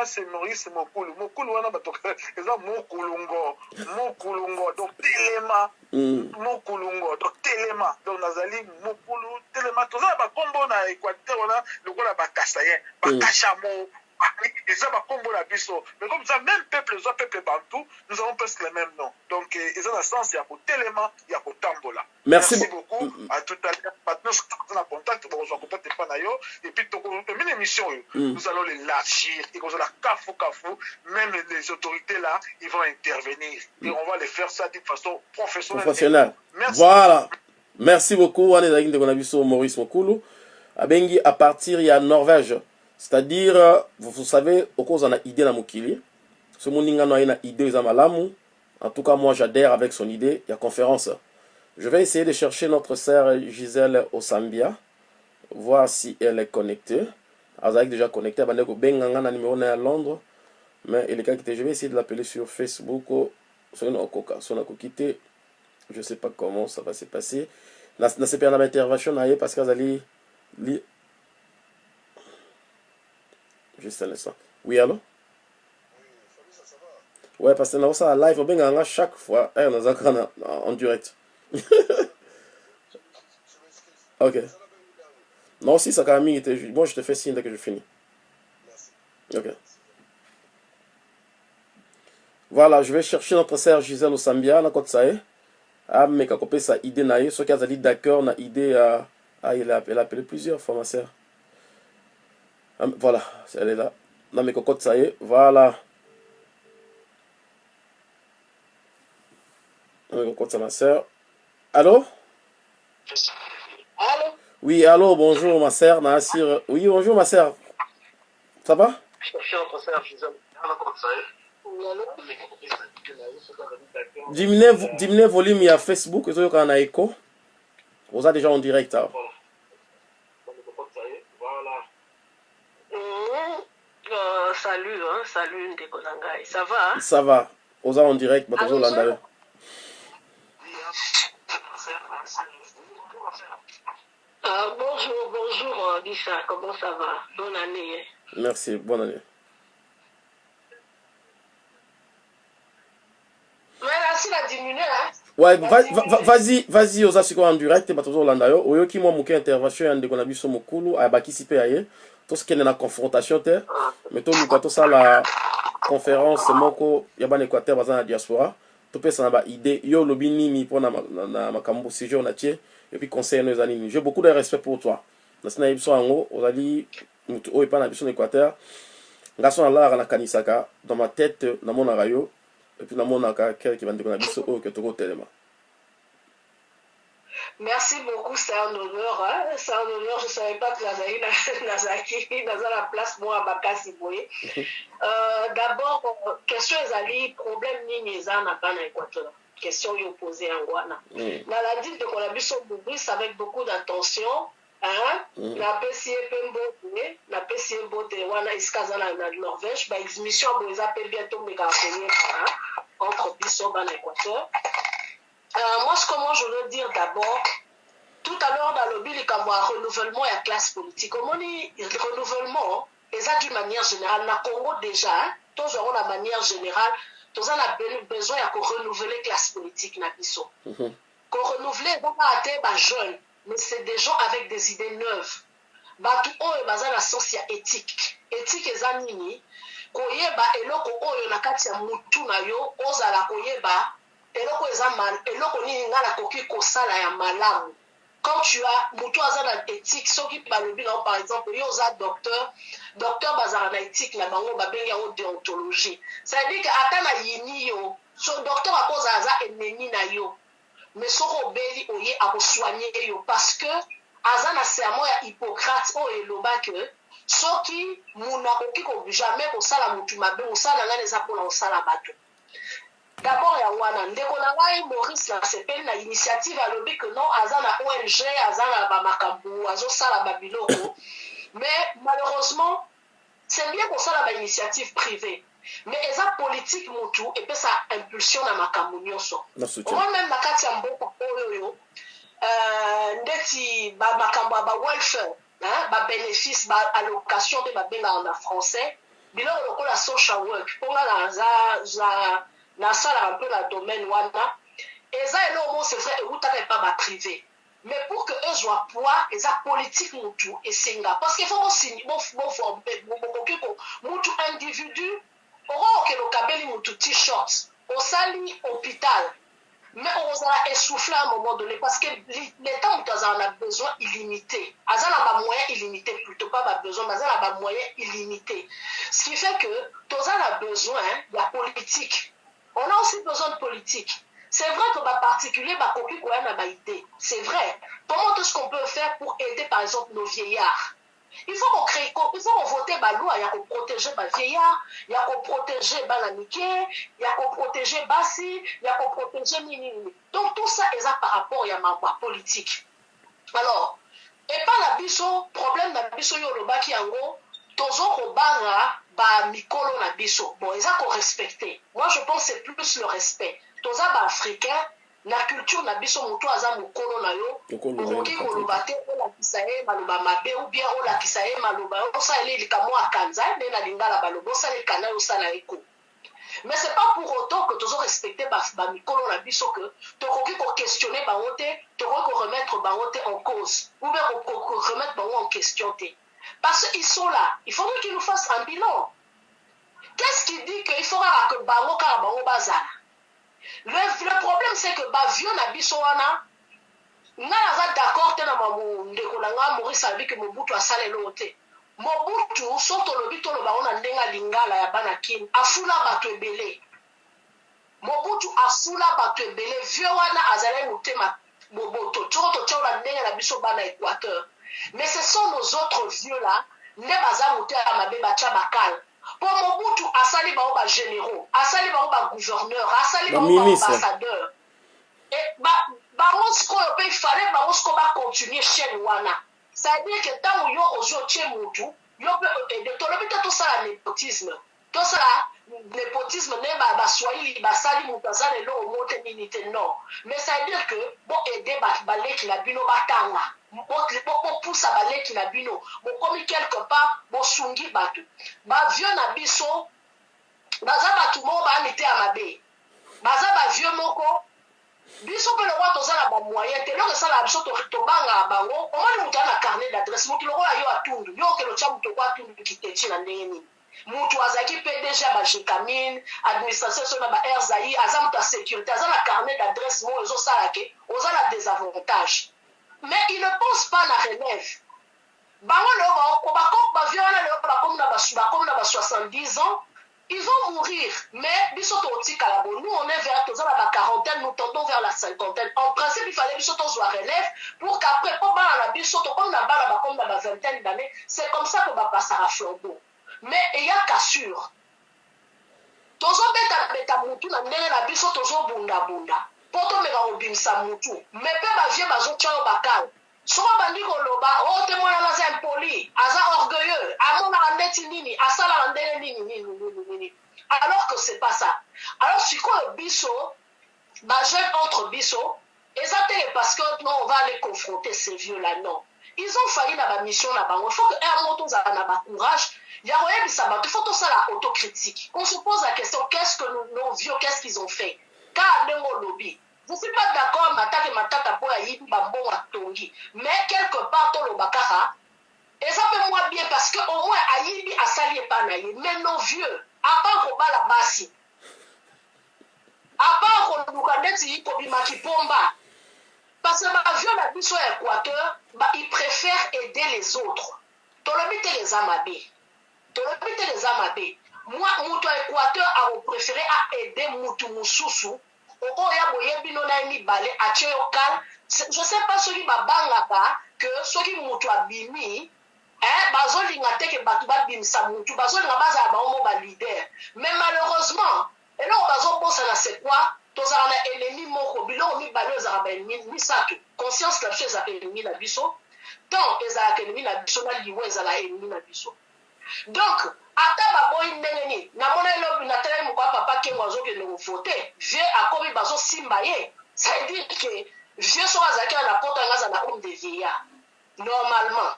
c'est maurice mokulu mokulu wana bato *laughs* eza mokulungo mokulungo donc telema. Mm. mokulungo donc telema. Donc nazali mokulu telema. Toza na bakombo na équateur wana lokola bakasayen bakashamo eza bakombo na biso. Mais comme ça même peuple eza peuple bantu nous avons presque le même nom. Donc eh, eza na sens ya kotelema ya kotambola Merci merci beaucoup. à tout à l'heure. Maintenant toza na contact. Bokozwa contact epa na yo et puis tokomina émission oyo nous allons l'élargir ekozala kafu kafu même les autorités là ils vont intervenir. Et on va les faire ça d'une façon professionnelle. Professionnel merci. Voilà. Merci beaucoup. Wana ezalaki ndeko na biso maurice mokulu. Abengi à partir ya norvège c'est-à-dire euh, vous, savez okozwa na idée na mokili so moningano aye na idée eza malamu en tout cas moi j'adhère avec son idée ya conférence. Je vais essayer de chercher notre sœur gisèle osambia voir si elle est connectée. Azalaki déjà connecté abandaki kobenga nga numéro na ya londres. Mais elekaki te je vais essayer de l'appeler sur facebook soki nakokoka so nakoki te je sais pas comment ça va se passer. Na- nasepela na baintervention na ye parce que azali li... juste un instant oui allo ouais parce que naosala live obengaka nga chaque fois. Naza kaka na- na- en direct. *laughs* Ok. Non si ça quand même mingi te je- moi je te fais signe dès que je finis. Ok. Voilà je vais chercher notre sœur gisèle osambia nakotisa ye ameka kopesa idée na ye soki azali d'accord na idée ya ah, il a, a appelé plusieurs fois ma sœur. Ah, voilà elle est là. Nameka kokotisa ye voilà. Nameka kokotisa ma sœur. Allô? Allô? Oui allô bonjour ma sœur Nassir. Oui bonjour ma sœur. Ça va? Chercher notre sœur Gisèle. diminue vo- diminue volume ya facebook ezoyokana na echo oza déjà en direct awa Euh, salut, hein, salut. ndeko na ngai ça va ça va oza en direct bato yo Ah, bonjour, bonjour, euh, Lisa, comment ça va? Bonne année. hein. merci bonne année Mais là, si la diminue, hein ouais va- va- va- vas-y vas-y oza sikoyo en direct bato ozolanda yo. Oyoki mwa intervention ya ndeko na biso mokulu ayebakisi mpe ya ye. Tosikende na confrontation te. Me toluka tosala conférence moko ya bana équateur baza na diaspora. Topesa na baide yo olobi nini mpona na- makambo sujet oyo na tie. Epuis conseil no eza j'ai beaucoup de respect pour toi. Nasi na ye biso yango ozali motu oyo epai na biso na équateur. Nga so nalalaka nakanisaka dans ma tête namonaka epuis namonaka kelke bandeko na biso oyo ke tokotelema Merci beaucoup, c'est un honneur. Hein? C'est un honneur. Je savais pas que Nazari *laughs* Nazaki, dans la place, moi, à Bakasi Boye. *laughs* Euh, D'abord, question ezali problème nini eza na bana équateur question oyo posé yango wana na la dite de biso bobris avec beaucoup d'attention aha hmm. napesi ye mpe mbote napesi ye mbote wana esika aza na norvège baexmission boye eza mpe bien tomekaka konyebana entre biso bana équateur. Euh, moi ce que moi je veux dire d'abord tout à l'heure nalobi likambo ya renouvellement ya classe politique. Omoni renouvellement eza d'une manière générale. Na congo déjà tozwango na manière générale toza na besoin ya korenouvele classe politique na biso mhm. korenouvele eza kaka te bajeune mais c'est des gens avec des idées neuves. bato oyo baza na sens ya éthique. Éthique eza nini? Koyeba eloko oyo na kati ya mutu na yo ozala koyeba eloko eza mal- eloko nini ngai nakoki kosala ya malamu. Quand tu as mutu aza na éthique soki balobi nango par exemple yo oza docteur docteur bazala na éthique na bango babengi yango déontologie. C'est-à-dire que ata na yini yo so docteur akozala aza ennemi na yo mais soki obeli oye akosoigne yo. Parce que aza na serment ya hippocrate oyo elobaki soki munu akoki ko jamais kosala motu mabe mosala na ngai eza mpona kosala bato d'abord ya wana ndeko na ngai maurice nasepeli na initiative alobi ke non aza na ong aza na bamakambo azosala babiloko *coughs* mais malheureusement c'est bien kosala bainitiative privée mais eza politique motu epesa impulsion na makambo nyonso omoi même na kati ya mboka oyo oyo euh, ndeti bamakambo ya bawelfare babénéfice baallocation nde babengaka na français biloko lokola social work mponga nasalaka mpe na domaine wana eza eloko mo c'est vrai eutaka epa baprivé mais pour que ezwa poids eza politique mutu esenga parce que fo bokoki ko mutu individu okokokende okabeli mutu t-shirt osali hôpital mais ozala essoufflé à un moment donné parce que l'état moto azala na besoin illimité. Aza na bamoyen illimité plutôt pas babesoin mais aza na bamoyen illimité. Ce qui fait que toza na besoin ya politique. On a aussi besoin de politique. C'est vrai que baparticulier bakoki koya na baidée c'est vrai. Comment est-ce qu'on peut faire pour aider par exemple nos vieillards il faut qu'on crée il faut qu'on vote baloi ya koprotéger bavieillard ya koprotéger bana mike ya koprotéger basi ya koprotéger nini nini donc tout ça eza par rapport ya mambo ya politique. Alors epa na biso problème na biso oyo olobaki yango tozo kobanga bamikolo na biso. Bon eza korespecte moi je pense c'est plus le respect. Toza baafricain na culture na biso motu aza mokolo na yo Mokolo na yo, okoki koloba te olakisa ye maloba mabe ou bien olakisa ye maloba. Osalela likambo akanza nde na lingala baloba. Osaleka na yo osala eko mais c'est pas pour autant que tozo respecte bamikolo na biso que tokoki koquestionne bango te tokoki koremettre bango te en cause. Ou bien koremettre bango en question te. Parce qu'ils sont là. Il faudrait qu'ils nous fassent un bilan. Qu'est-ce qui dit qu'il faut kaka que bango kaka bango bazala? Le, le problème c'est que bavio na biso wana ngai naza d'accord te na ndeko na ngai maurice alobi ke mobutu asala eloko te. Mobutu so tolobi tolobango na ndenge alingala ya bana kini. Afula bato ebele. Mobutu afula bato ebele. Vie wana azalaki motema boboto toko totyaola ndenge na biso bana équateur. Mais ce sont nos autres vieux là nde baza motema mabe batya bakala mpo mobutu asali bango bagénéraux asali bango bagouverneur asali bango baambassadeur bango sikoyo mpe ifale bango sikoyo bacontinue chaîne wana. C'est-à-dire que ntango yo ozwi otie mutu yo mpe tolobi te tosala népotisme. Tosala népotisme ne baswahili basali moto aza lelo omo te nini te non. Mais ça veut dire que boaide baleki na bino batanga bopusa baleki na bino. Bokomi quelque part bosungi bato. Bavie na biso baza bato moko bayami te ya mabe. Baza bavie moko biso mpe lokola toza na bamoyen te eloko esalaka biso tobangaka bango omoni moto aza na carnet d'adresse. Motu lokola yo atundu yo okelo tya moto oko atundu kiteti na ndenge nini. Motu azalaki pdg ya bajekamine administration so na ba airzaï aza moto ya sécurité aza na carnet d'adresse moko ezosala ke oza na désavantage. Mais il ne pense pas na relève. Bango leo bavie wana leo bakomi na ba 70 ans ils vont mourir. Mais biso totikala bo nous on est vers toza na baquarantaine nous tendons vers la cinquantaine. En principe il fallait biso tozwa relève pour qu'après mpo bana na biso tokomi na bana bakomi na bavingtaine d'année c'est comme ça que bapasaka flambeau. Mais eya cassure. Tozobetabeta mutu na ndenge na biso tozobundabunda mpo tomeka kobimisa mutu me mpe bavie bazotya yo bakala soko bandi koloba o te mwana aza impoli aza orgueilleux. Amonaka ndeti nini. Asalaka ndenge nini nini nini nini alors que c'est pas ça. Alors sikoyo biso bajeune entre biso eza te parce que non on va aller confronter ces vieux là non. Ils ont failli na bamission na bango il faut que un mot tozala na bacourage ya koyebisa bato il faut tosala autocritique. On se pose la question qu'est-ce que nos, nos vieux qu'est-ce qu'ils ont fait? Kaa ndenge olobi je suis pas d'accord matake matata mpo ayibi bambongo atongi mais quelque part toloba kaka eza mpe mwa bien parce que au moins ayibi asali epa na ye mais nos vieux apart kobala basi apart koluka ndeti kobimaki pomba parce que bavieux na biso ya équateur ils préfèrent aider les autres. Tolobi te eza mabe tolobi te eza mabe mwa moto ya équateur akopréféré aide mutu mosusu okoya boyebi no na ye mibale atie yo kale je sais pas soki babangaka ke soki moto abimi eh, bazolinga te ke bato babimisa motu bazolinga bazala bango mo balider mais malheureusement eloko bazobosana c'est quoi? Tozala na ennemi moko biloko mibale oyo ezalaka baennemi misato. Conscience na biso ezalaka ennemi na biso. Temps ezalaka ennemi na biso na liwa ezala ennemi na biso. Donc ata baboyi ndenge nini namona elobi natalaki moko ya papa kengo azokende kovote vie akomi bazosimba ye. Cestadire ke vie soko azalaki na poto yanga aza na homme de vieillard. Normalement.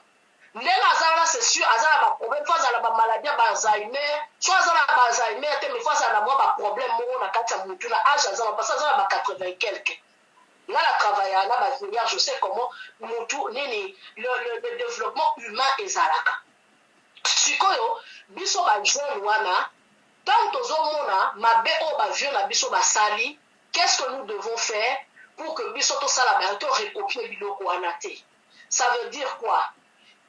Ndenge aza wana c'est sûr aza na baproblème fo azala bamaladi ya baalzheimer so aza na baalzheimer te mais fo azala na mwa baproblème moko na kati ya motu na age aza parce aza na ba 80 quelque nga na travailla na bavieillard je sais comment motu nini le, le, le développement humain ezalaka sikoyo biso bajeune wana ntango tozomona mabe oyo bavieux na biso basali qu'est-ce que nous devons faire pour que biso tosala bayo to recopie biloko wana te? Ça veut dire quoi?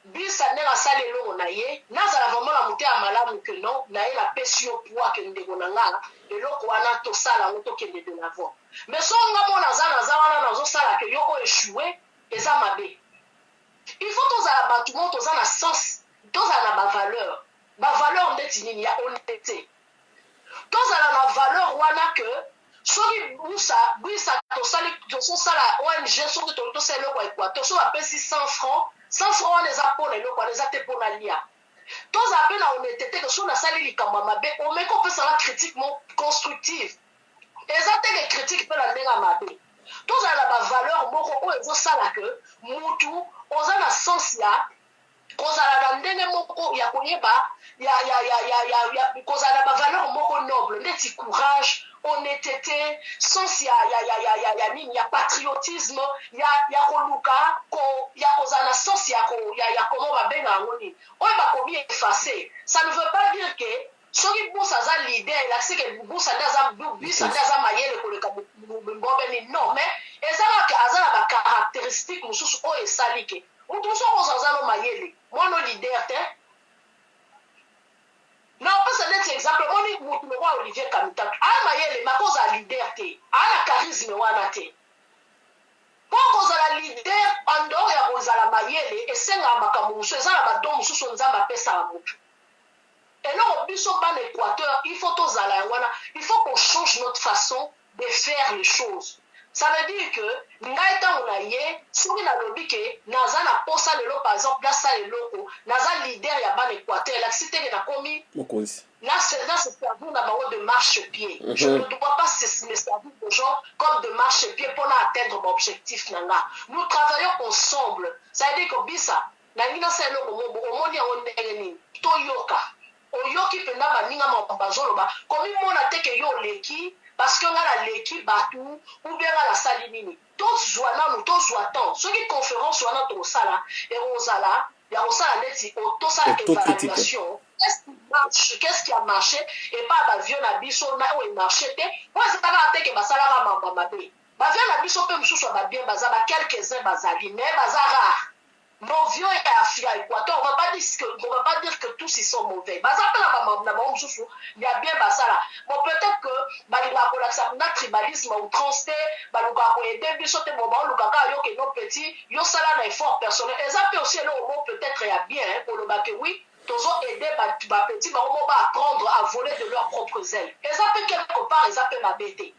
Bisa ndenge asali elongo na ye nazala vraimen na mote ya malamu ke non na ye napesi yo poi ke ndeko na nga eloko wana tosala yango tokende de l'avant. Mais so nga mo naza naza wana nazosala ke yo oyo echue eza mabe. Il faut tozala bato mo toza na sens tozala na bavaleur bavaleur ndeti nini ya honnêteté. Tozala na valeur wana ke soki busa bwisa tososala ong soki tosala eloko ya équateur so bapesi 100 francs 100 francs wana eza mpona eloko wana eza te mpona lia. Tozala mpe na honnêteté ke so nasali likambo ya mabe omeki opesanga critique mo constructive. Eza teke critique mpe na ndenge ya mabe. Tozala na bavaleur moko oyo ezosala ke mutu oza na sens ya kozala na ndenge moko ya koyeba kozala na bavaleur moko noble ndeti courage honnêteté sens ya, ya, ya, ya, ya, ya nini ya patriotisme ya, ya koluka ko, ya kozala na sens ya, ko, ya, ya komo babenga yango nini oyo bakomi efface ça ne veut pas dire ke soki busa aza lider elakisi ke busa nde aza bisa nde aza mayele koleka mbobe nini non mais eza kaka aza na bacaractéristique mosusu oyo esali ke aza no mayele mwana lider te na opesa neti exemple. Moni mutu lokwa olivier kamitatu aya mayele maka ozala lider te aya na charisme wana te mpo kozala lider andor ya kozala mayele esengaka makambo mosusu eza na badon mosusu nzambe apesaka motu eloko biso bana équateur il faut tozala yango wana il faut qu'on change notre façon de faire les choses ça veut dire que ngai ntango na ye soki nalobi ke naza na posa lelo par exemple nasala eloko naza leader ya bana équateur elakisi teke nakomi mokonzi là, c'est servir d'abord de marche-pied. Mhm. Je ne dois pas se- me servir de gens comme de marche-pied pour atteindre mon objectif. Nanga. Nous travaillons ensemble. Ça veut dire que Bisa, Nangina c'est le moment, omoni yango ndenge nini, toyoka. Oyoki mpenza baninga ma bazoloba. Komi mona te ke yo oleki parce que nga naleki bato ou bien nga nasali nini. Tozwa nanu tozwa temps. Soki conférence wana tokosala ekozala ya kosala neti o- tosala Autocritique. évaluation Qu'est-ce qui marche qu'est-ce qui a marché et pas bavio na biso na oyo emarché te. Po ezalaka te ke basalaka mamba mabe. Bavio na biso mpe mosusu ya babien baza ba quelques-uns bazali mais baza rare mauvio ya équateur on va pas dire que on va pas dire que tous ils sont mauvais. Baza mpe na bango mosusu ya bien basala bon peut-être que balingaka kolakisa na tribalisme outrance te balukaka koyede biso te bon baolukaka ah, yo ke no petit yo sala na effort personnel. Eza mpe aussi eloko mo peut-être ya bien koloba ke oui tozo aide bapeti bango mo baapprendre à voler de leurs propres ailes. Eza mpe quelque part eza mpe mabe te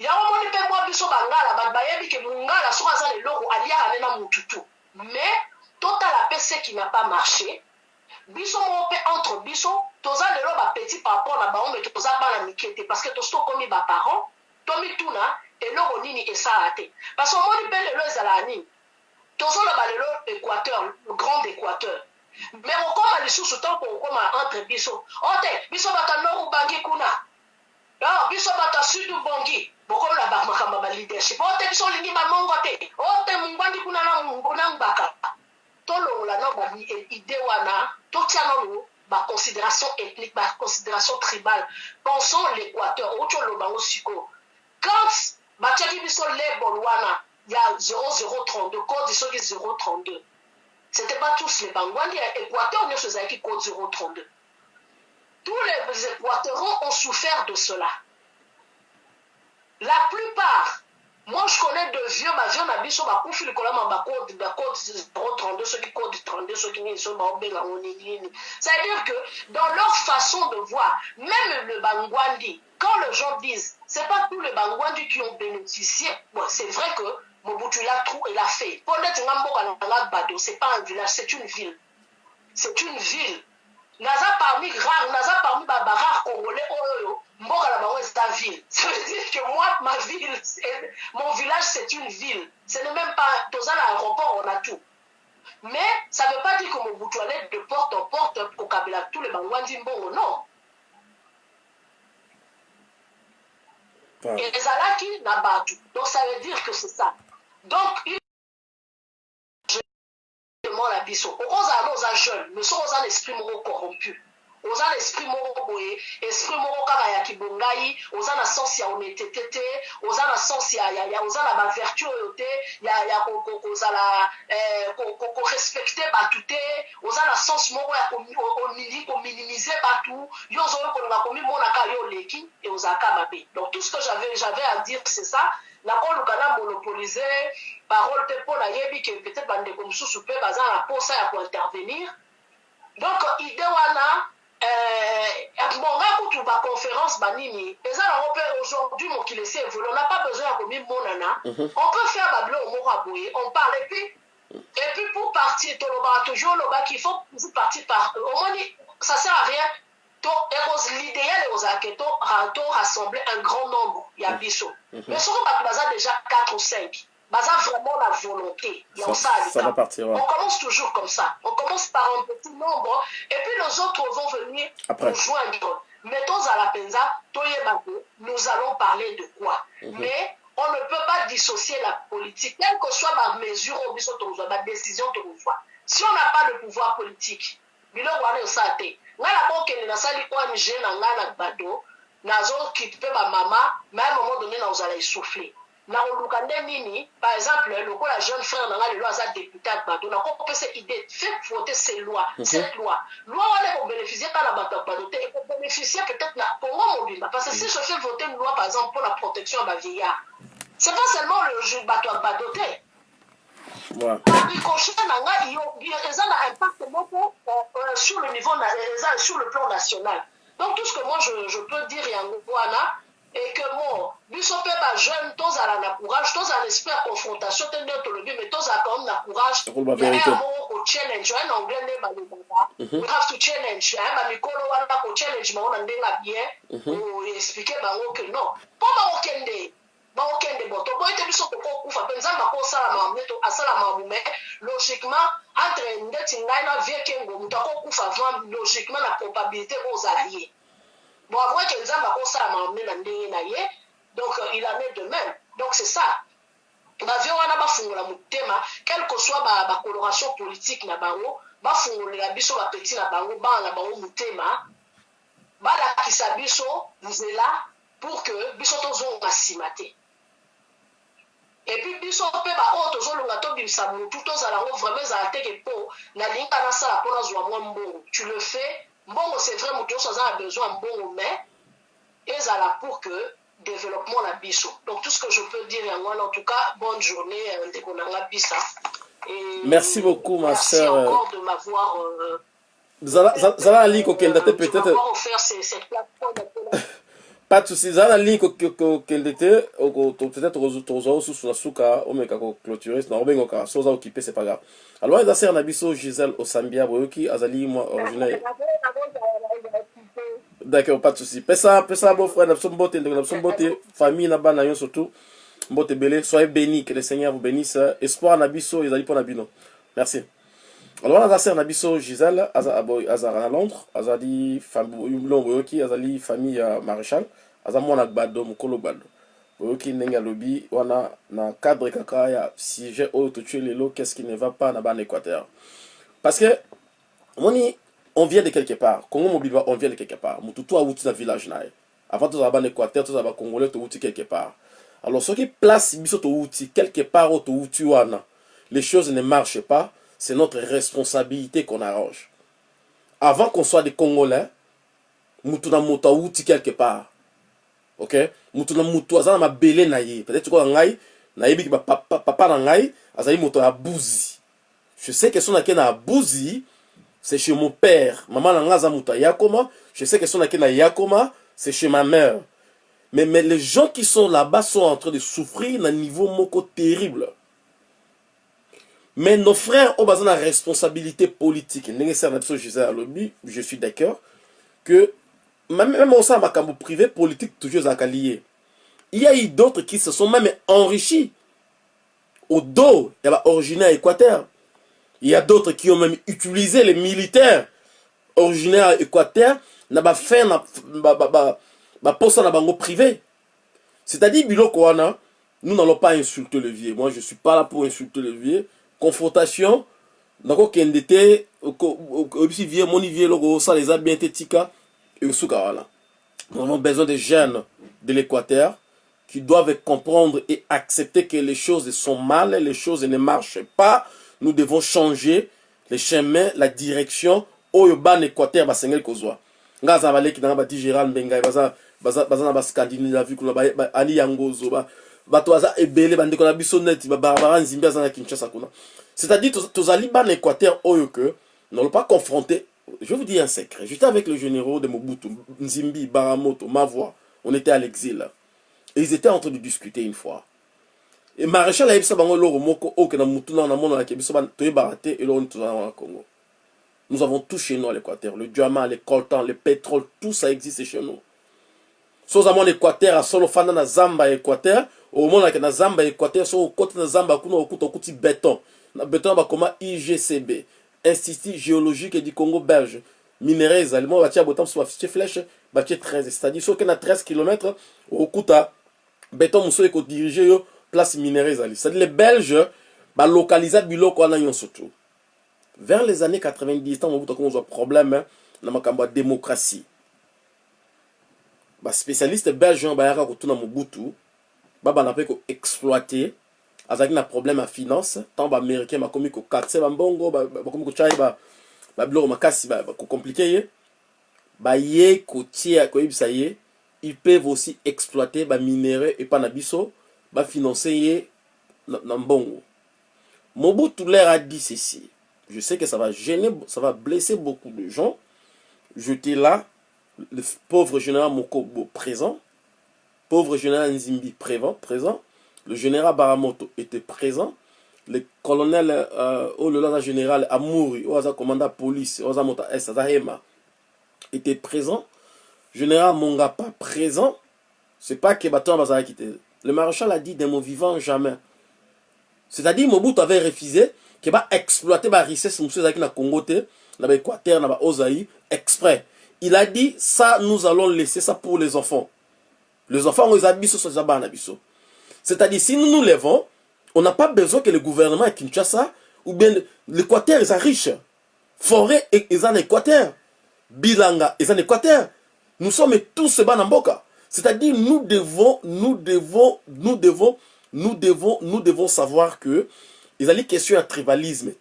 yango moni mpe mwa biso bangala bato bayebi ke mongala soki aza leloko aliaka ne na motutu mais totala mpe ce qui n'a pas marché biso moko mpe entre biso toza lelo bapeti par rapport na bango me toza bana mike te parce que tosi tokomi baparent tomituna eloko nini esala te. Parce que omoni mpe lelo ezalaka nini? Tozoloba lelo équateur le grand équateur. Mais okóma lisusu ntango okóma entre biso o te biso bato ya nord ubangi kuna? Biso bato ya sud ubongi bokola bamakambo ba leadership. O te biso bamongo te ethnique tribale. Pensons l'équateur. Quand batiaki biso label wana ya 0032 kodi soki 032 c'était pas tous les bangwandi ya équateur nyonso ezalaki code 032 tous les équatoriens ont souffert de cela la plupart moi je connais de vieux bavio na biso bakufi likolo ya bacode bacode 032 soki code 32 soki nini so baobengango nini nini c'est à dire que dans leur façon de voir même le bangwandi quand les gens disent c'est pas tous les bangwandi qui ont bénéficié bon, c'est vrai que mobutu il a tout il a fait. Mpo neti nga mboka bado c'est pas un village c'est une ville. C'est une ville. Naza parmi rare naza parmi barare congolais oyo mboka bango eza ville. *laughs* Ça veut dire que moi ma ville mon village c'est une ville. Ce n'est même pas na aéroport on a tout. Mais ça veut pas dire que mobutu allait de porte en porte kokabela tous les bangwandi mbongo non. Pardon. ezalaki na bato donc ça veut dire que c'est ça. Donc il demande na biso okozala na oza jeune. Mais soki oza na esprit corrompu oza na esprit moko boye. Esprit moko kaka ya kibongai. Oza na sens ya honnêteté te. Oza na sens ya, ya, ya oza na bavertu oyo te. Ya, ya ko- ko- kozala eh, ko- ko- korespecte bato te. Oza na sens moko ya komi- o- omini- kominimize bato yo ozoyo kolinga komimona kaka yo oleki e ozalaka mabe. Donc tout ce que j'avais j'avais à dire c'est ça. Nakoluka na monopolise parole te mpo nayebi ke peut-être bandeko mosusu mpe baza na posa ya kointervenir. Donc ide wana eh, bonga kutu baconférence banini. Eza nango mpe aujourd'hui mokili esi évolu on n'a pas besoin ya komimonana Mhm. on peut faire babiloko moko ya boye on parle et puis et puis pour partir tolobaka toujours olobaki il faut toujours partir par omoni ça sert à rien. L'idéal ekozala ke to ra- to rassembler un grand nombre ya biso mais soki bato baza déjà 4 ou 5 baza vraiment la volonté ya ouais. on commence toujours comme ça. On commence par un petit nombre et puis les autres vont venir Après. nous joindre. Mettons à la penza, Toyebako, nous allons parler de quoi Mais on ne peut pas dissocier la politique, quelle que soit ma mesure ou biso tokozwa, ma décision tokozwa. Si on n'a pas le pouvoir politique, biloko wana osala te ngai nakokende nasali ong na ngai na bado nazokipe bamama mais à un moment donné nakozala essoufflé nakoluka nde nini par exemple lokola jeune frère na ngai lelo aza député ya bado nakopesa idée fait voter ces lois cette loi. Loi wana ekobénéficie kaka na bato ya bado te ekobénéficie peut-être na congo mobimba parce que si je fais voter une loi par exemple pour la protection ya bavieillard c'est pas seulement le ju- bato ya bado te. Ouais. ricochet na ngai eza na impact moko euh, euh, sur le niveau na- eza sur le plan national. Donc tout ce que moi je, je peux dire yango wana et que bon biso mpe bajeune tozala na courage tozala esprit ya confrontation te nde tolobi mais tozala quand même na courage Tokoloba vérité. ya moko kochallenge oye na anglais nde balobaka we have to challenge. Eh, bamikolo wana kochallenge bango na ndenge ya bien oexplike bango ke non. Mpo bakokende bakokende bo toboyi te biso tokokufa mpe nzambe akosala mamu nde asala mamu mais logiquement entre ndeti ngai na vie kengo moto akokufa avant logiquement na probabilité kozala ye bon avoué que nzambe akosala mamu nde na ndenge na ye donc euh, il en est de même. Donc c'est ça. Bavie wana bafungola motema quelle que soit ba- bacoloration politique na bango bafungolela biso bapeti na bango bana na bango motema balakisa biso nzela pour que biso tozonga nsima te epuis biso mpe baoyo tozolonga tobimisa motu tozala yango vraiment ezala teke mpo nalinga nasala mpo nazwa mwa mbongo tu le fais mbongo c'est vrai moto nyonso aza na besoin ya mbongo mais ezala pour que développement na biso. Donc tout ce que je peux dire yango wana en tout cas bonne journée euh, ndeko nanga bisa. Et Merci beaucoup, ma merci encore de m'avoir euh, zala na te peut-être offert cette plateforme pas de souci zala na ligne ko- kokende te oko- to- peut-être okozo- tozwa osusu na suka omeka koclôturer na obengoka so oza okipe c'est pas grave. Alors eza sere na biso gisèle osambia boyoki azali mwa originaire d'accord pas de souci pesa pesa beau-frère na biso mbote ndeko na biso mbote famille na bana nyonso tu mbote ebele soyez béni que le seigneur vous bénisse. Espoir na biso ezali mpo na bino merci alors aza sere na biso gisèle aza na londres. Azali bilongo boyoki azali famille ya maréchal. Aza mwana gbado mokolo gbado boyoki ndenge alobi wana na cadre kaka ya sujet oyo totue lelo qu'est-ce qui ne va pas na bana équateur. Parce que omoni on vient de quelque part. Congo mobile on vient de quelque part. Motu to awuti na village na ye avant tozala bana équateur tozala bacongolais towuti quelque part. Alors soki place biso towuti quelque part oyo towuti wana les choses ne marchent pas c'est notre responsabilité qu'on arrange. Avant qu'on soit des congolais mutu na moto awuti quelque part. Ok? Mutu na mutu aza na mabele na ye. Peut-être koka ngai nayebiki bapapa papa na ngai azali moto je sais que so nake na buzi c'est chez mon père. Maman na ngai yakoma je sais que so nake na yakoma c'est chez ma mère. Mais, mais les gens qui sont là-bas sont en train de souffrir na niveau moko terrible mais nos frères oyo baza na responsabilité politique. Je suis d'accord que même même osala makambo privé politique toujours lié il y a eu d'autres qui se sont même enrichis au dos ya baoriginaire équateur. Il y a d'autres qui ont même utilisé les militaires originaires équateur na bafin na ba- ba- ba- privé c'est-à-dire nous n'allons pas insulter le vieux. Moi je suis pas là pour insulter le vieux confrontation moni vie eloko osala eza bien te tika esuka wana nous avons besoin de jeunes de l'équateur qui doivent comprendre et accepter que les choses sont mal, les choses ne marchent pas. Nous devons changer les chemins, la direction. Oyo ban Équateur basengeli kozwa. Nga za baleki na ba di Gérald Mbengai baza baza baza na ba Scandinavie kuna ba ba- ani yangozo ba bato baza ebele bandeko na biso neti ba barbara nzimbi aza na Kinshasa kuna. C'est-à-dire toz- tozali ban Équateur oyo que n'allons pas confronter. Je vous dire un secret. J'étais avec le généraux de Mobutu, Nzimbi, Baramoto, Mavoie. On était à l'exil. Et ils étaient en train de discuter une fois. Et maréchal ayebisa bango eloko moko oyo ke na mutu na namonanaki biso ba- toyebaka te eloko nini tozala na congo nous avons tout chez nous à l'équateur le diamant le coltan le pétrole tout ça existe chez nous so oza mwana équateur asolo ofanda na zamba ya équateur omonaka na zamba ya équateur so okoti na zamba kuna okuta okuti béton na béton na bakoma igcb institut géologique du congo belge. Minere ezali mo batia bota mosusu batie flèche batie 13 c'est-à-dire soki na 13 km okuta béton mosusu ekodirige yo place minere ezali c'est-à-dire les belges balokaliza biloko wana nyonso tu. Vers les années 90 ntango okuta komozwa problème na makambo ya démocratie. Baspécialiste belge oyo bayaka kotuna mobutu babanda mpe koexploite azalaki na problème ya finance. Ntango baaméricain bakomi kokatise bambongo ba- ba- bakomi kotya ye ba- babiloko makasi kokomplike ye. Baye kotia koyebisa ye ils peuvent aussi exploiter baminere epa na biso bafinance ye na mbongo. Mobutu leur a dit ceci. Je sais que ça va gêner ça va blesser beaucoup de gens. J'étais là le pauvre général Mokobo présent pauvre général Nzimbi présent, présent, le général Baramoto était présent, le colonel euh, le général Amouri, oh, commandant police, oh, Mota S, Hema, était présent, général Mongapa présent, c'est pas que Baton. Le maréchal a dit des mots vivants jamais. C'est-à-dire Mobutu avait refusé qu'il va exploiter la richesse de la Congo, dans l'Équateur, dans l'Ozaï, exprès. Il a dit, ça, nous allons laisser ça pour les enfants. Les enfants, on les C'est-à-dire, si nous nous levons, on n'a pas besoin que le gouvernement Kinshasa, ou bien l'Équateur, est riche. Forêt, est en Équateur. Bilanga, est en Équateur. Nous sommes tous Banamboka. C'est-à-dire, nous devons, nous devons, nous devons, nous devons, nous devons savoir que, il y a question à tribalisme,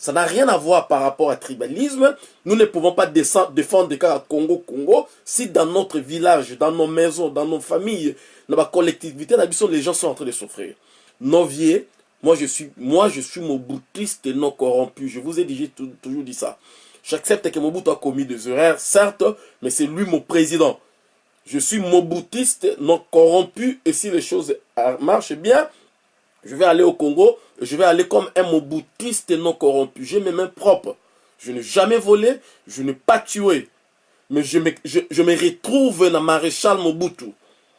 ça n'a rien à voir par rapport à tribalisme. Nous ne pouvons pas défendre des cas à Congo, Congo, si dans notre village, dans nos maisons, dans nos familles, dans ma collectivité, les gens sont en train de souffrir. Novier, moi je suis, moi je suis boutiste et non corrompu. Je vous ai dit, toujours dit ça. J'accepte que Mobutu a commis des erreurs, certes, mais c'est lui mon président. Je suis moboutiste, non corrompu, et si les choses marchent bien, je vais aller au Congo, je vais aller comme un moboutiste non corrompu. J'ai mes mains propres. Je n'ai jamais volé, je n'ai pas tué. Mais je me, je, me retrouve dans maréchal Mobutu.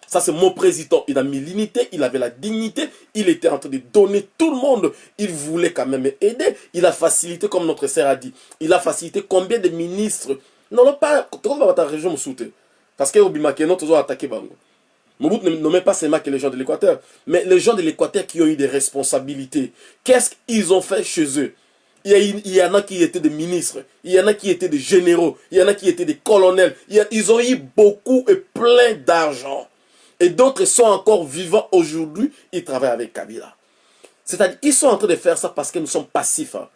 Ça, c'est mon président. Il a mis l'unité, il avait la dignité, il était en train de donner tout le monde. Il voulait quand même aider. Il a facilité, comme notre sœur a dit. Il a facilité combien de ministres? Non, non, pas. Parce que Obimakeno, toujours attaqué Bango. Mobutu ne nommait pas seulement que les gens de l'Équateur, mais les gens de l'Équateur qui ont eu des responsabilités. Qu'est-ce qu'ils ont fait chez eux? Il y, en a qui étaient des ministres, il y en a qui étaient des généraux, il y en a qui étaient des colonels. ils ont eu beaucoup et plein d'argent. Et d'autres sont encore vivants aujourd'hui, ils travaillent avec Kabila. C'est-à-dire, ils sont en train de faire ça parce que nous sommes passifs. Hein.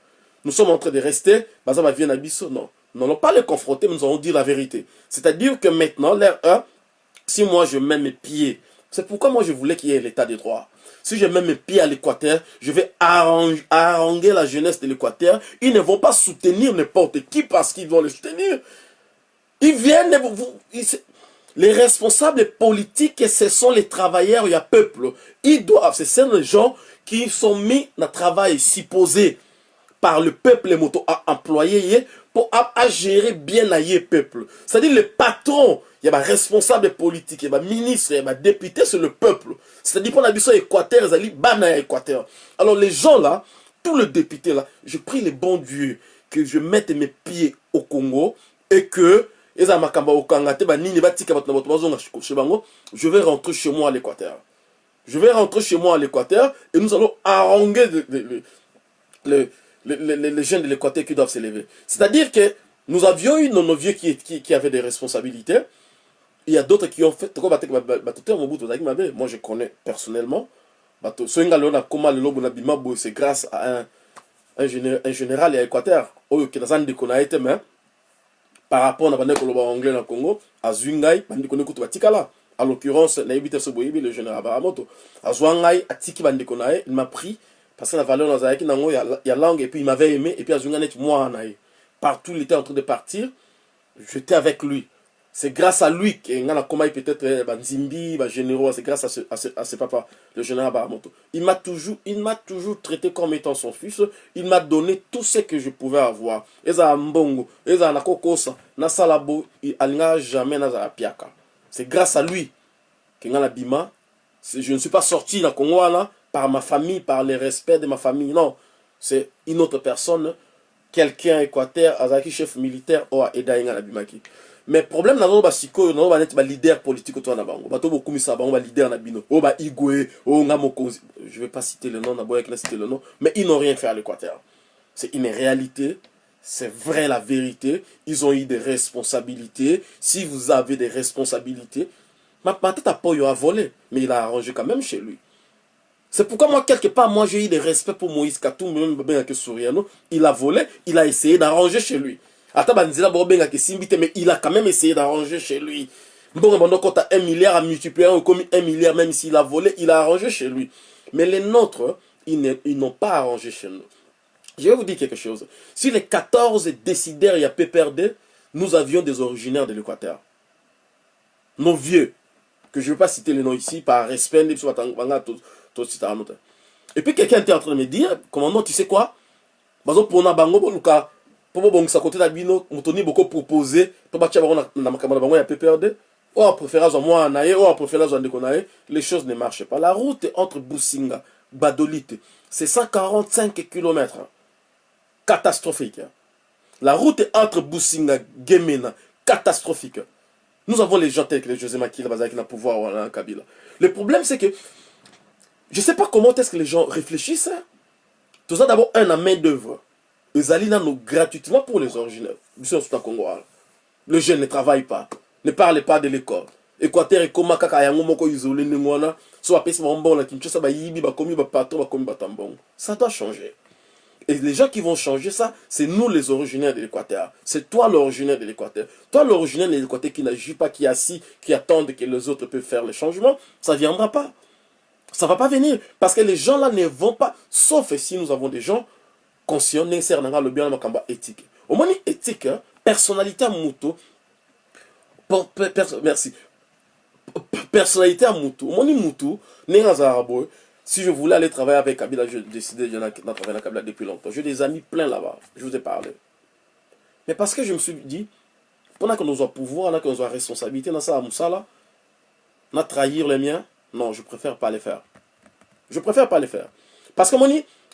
Nous sommes en train de rester, à non. Nous n'allons pas les confronter, mais nous allons dire la vérité. C'est-à-dire que maintenant, l'air 1, si moi je mets mes pieds, c'est pourquoi moi je voulais qu'il y ait l'état de droit. Si je mets mes pieds à l'Équateur, je vais haranguer la jeunesse de l'Équateur. Ils ne vont pas soutenir n'importe qui parce qu'ils vont les soutenir. Ils viennent, les responsables politiques, ce sont les travailleurs, il y a peuple. Ils doivent, ce sont les gens qui sont mis le travail supposé par le peuple, les motos à employer pour à, gérer bien le peuple. C'est-à-dire le patron, il y a un responsable politique, il y a un ministre, il y a un député, c'est le peuple. C'est-à-dire pour la mission Équateur, ils bana Équateur. Alors les gens là, tous les députés là, je prie les bons dieux que je mette mes pieds au Congo et que je vais rentrer chez moi à l'Équateur. Je vais rentrer chez moi à l'Équateur et nous allons haranguer le les, jeunes de l'Équateur qui doivent s'élever. C'est-à-dire que nous avions eu nos, vieux qui, avaient des responsabilités. Il y a d'autres qui ont fait. Moi, je connais personnellement. C'est grâce à un, un, général, à l'Équateur. Par rapport à anglais dans le Congo, à Zungai, à l'occurrence, le général Baramoto. À Zungai, il m'a pris parce que la valeur nazalaki nango il y a langue et puis il m'avait aimé et puis azunga net moi naï partout il était en train de partir j'étais avec lui c'est grâce à lui que ngana koma peut-être eh, banzimbi ba généraux c'est grâce à ce, à à papa le général Baramoto il m'a toujours il m'a toujours traité comme étant son fils. Il m'a donné tout ce que je pouvais avoir. Eza mbongo eza na kokosa na salabo alinga jamais na piaka. C'est grâce à lui que ngana bima je ne suis pas sorti na Congo par ma famille, par le respect de ma famille. Non, c'est une autre personne, quelqu'un équateur, azaki chef militaire, ou edaïnga la bimaki. Mais problème na ba siko na ba net ba leader politique to na bango. Ba to beaucoup misa bango ba leader na bino. O ba igwe, o nga mokonzi. Je vais pas citer le nom, na boya na citer le nom, mais ils n'ont rien fait à l'Équateur. C'est une réalité. C'est vrai la vérité. Ils ont eu des responsabilités. Si vous avez des responsabilités, ma, ma tête a pas eu à voler, mais il a arrangé quand même chez lui. C'est pourquoi moi, quelque part, moi, j'ai eu des respects pour Moïse Katou, même Souriano. Il a volé, il a essayé d'arranger chez lui. Mais il a quand même essayé d'arranger chez lui. Bon, quand tu as un milliard à multiplier, comme un milliard, même s'il a volé, il a arrangé chez lui. Mais les nôtres, ils n'ont pas arrangé chez nous. Je vais vous dire quelque chose. Si les 14 décideurs, il y a PPRD, nous avions des originaires de l'Équateur. Nos vieux, que je ne vais pas citer les noms ici par respect et puis quelqu'un était en train de me dire commandant tu sais quoi? Bazopona bango boluka bango ya pprd oyo ye les choses ne marchent pas la route entre businga badolite c'est 145 km catastrophique la route entre businga gemena catastrophique nous avons les gens tels que les José Makila Bazaki na pouvoir ou Kabila le problème c'est que je sais pas comment est-ce que les gens réfléchissent tout ça d'abord un à main d'œuvre ezali nano gratuitement pour les originaires biso nyonso Congo le jeune ne travaille pas ne parle pas de l'école équateur ekóma kaka yango moko isolé ndenge wana so na kinshasa ça doit changer et les gens qui vont changer ça, c'est nous les originaires de l'Équateur. C'est toi l'originaire de l'Équateur. Toi l'originaire de l'Équateur qui n'agit pas, qui est assis, qui attend que les autres peuvent faire le changement, ça ne viendra pas. Ça ne va pas venir. Parce que les gens là ne vont pas, sauf si nous avons des gens conscient nécessaire nanga le bien makamba éthique. Au moins éthique hein, personnalité à moto. Merci. Personnalité à moto. Au nenga zarabo si je voulais aller travailler avec Kabila je décidais de travailler avec Kabila depuis longtemps. J'ai des amis plein là-bas. Je vous ai parlé. Mais parce que je me suis dit pendant nous avons pouvoir nous avons responsabilité dans ça là na trahir les miens non je préfère pas les faire. Je préfère pas les faire. Parce que moni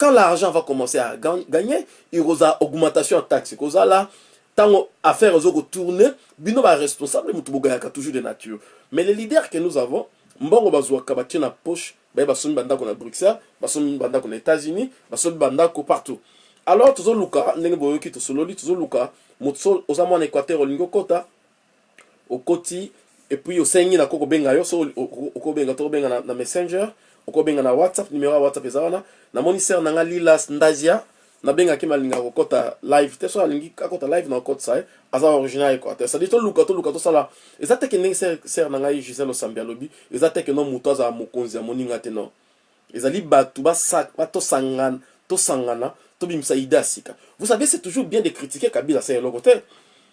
quand l'argent va commencer à gagner il y aura augmentation en taxe koza là tant affaire aux tourner bino ba responsable toujours de nature. Mais les leaders que nous avons mbongo bazwaka batie na poche baye basombi bandako bruxelles basombi états-unis basombi partout. Alors tozoluka ndenge boyoki tosololi tozoluka moto oza mwana équateur olingi okota okoti epuis osengi na ko kobenga yo so okobenga to kobenga na messenger okobenga na whatsapp numéro ya whatsapp eza wana. Namoni ser na nga lilas ndazia nabengaki malingaka kokɔta live. Te so alingi akɔta live na okɔtisa ye aza original équateur cestadi toluka toluka tosala. Eza teke ndenge ser na ngai gisele osambi alobi. Eza teke no moto azala mokonzi ya moninga te non ezali bato tosangana tosangana tobimisa ide ya sika. Vous savez c'est toujours bien de critiquer kabila asala eloko te.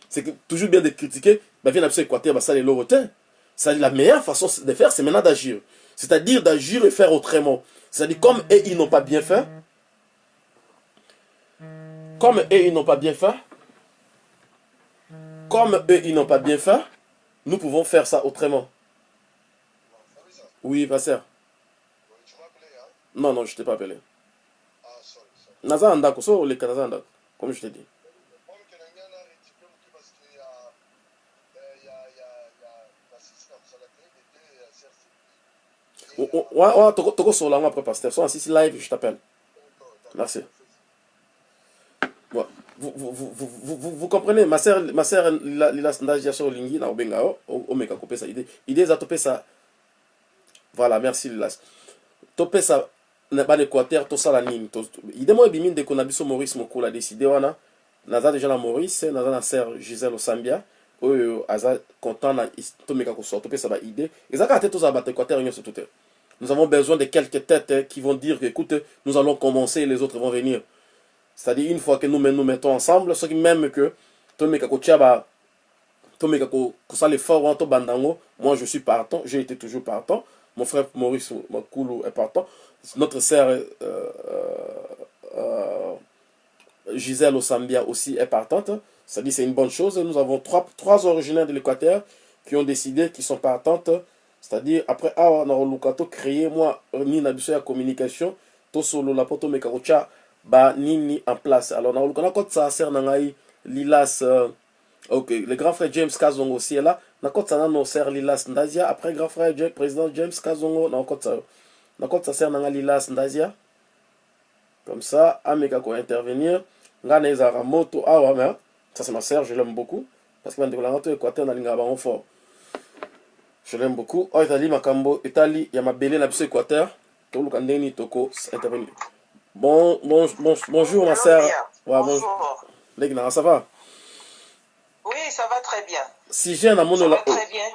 C'est toujours bien de critiquer bavie na biso équateur basala eloko te. C'est la meilleure façon de faire c'est maintenant d'agir c'est-à-dire d'agir et faire autrement. C'est-à-dire comme eux, ils n'ont pas bien fait, comme eux, ils n'ont pas bien fait, comme eux, ils n'ont pas bien fait, nous pouvons faire ça autrement. Oui, pasteur. Non, non, je ne t'ai pas appelé. Naza Andako, so le Naza comme je t'ai dit. Ouais, ouais, Togo sur après pasteur. Soit si live, je t'appelle. Merci. Ouais. Vous, vous, vous, vous, vous, vous comprenez, ma sœur, ma sœur, Lila Sandajia sur Lingi, na Obenga, o meka coupé ça idée. Idée, ça topé ça. Voilà, merci Lilas. Topé ça, na ba l'équateur, tout ça la nini. Idée, moi, bimin de qu'on a biso Maurice Mokula décidé, wana. Naza déjà la Maurice, naza na sœur Gisèle Osambia. oyo aza content na tomeka kosoa topesa baidée ezalaka te tozala bato équateur nyonso to te nous avons besoin de quelques têtes hein, qui vont dire que, écoute, nous allons commencer et les autres vont venir. C'est-à-dire, une fois que nous nous mettons ensemble, ce qui même que, moi je suis partant, j'ai été toujours partant, mon frère Maurice Makoulou est partant, notre sœur euh, euh, Gisèle Osambia aussi est partante, c'est-à-dire c'est une bonne chose, nous avons trois, trois originaires de l'Équateur qui ont décidé, qui sont partantes, c'est-à-dire après awa na koluka tocréer mwa nini na biso ya communication. Tosolola mpo tomeka kotya banini en place. Alors na koluka nakotisa sere na ngai lilas euh, ok le grand frère james kazongo aussi est là. Nakotisa nano sere lilas ndazia après grand frère Jack, président james kazongo nakotisa yo nakotisa sere na ngai lilas ndazia. Comme ça ameka kointervenir ngai na ezalaka moto awa mais ça c'est ma sœur je l'aime beaucoup. Parce que bandeko nanga to équateur nalingaka bango fort je l'aime beaucoup. Oyo ezali makambo etali ya mabele na biso équateur. Toluka ndenge nini toko intervenir bon, bon, bon, bonjour ma sœur. Ouais, bonjour. Leki nanga ça va? Oui ça va très bien. Sujet namoni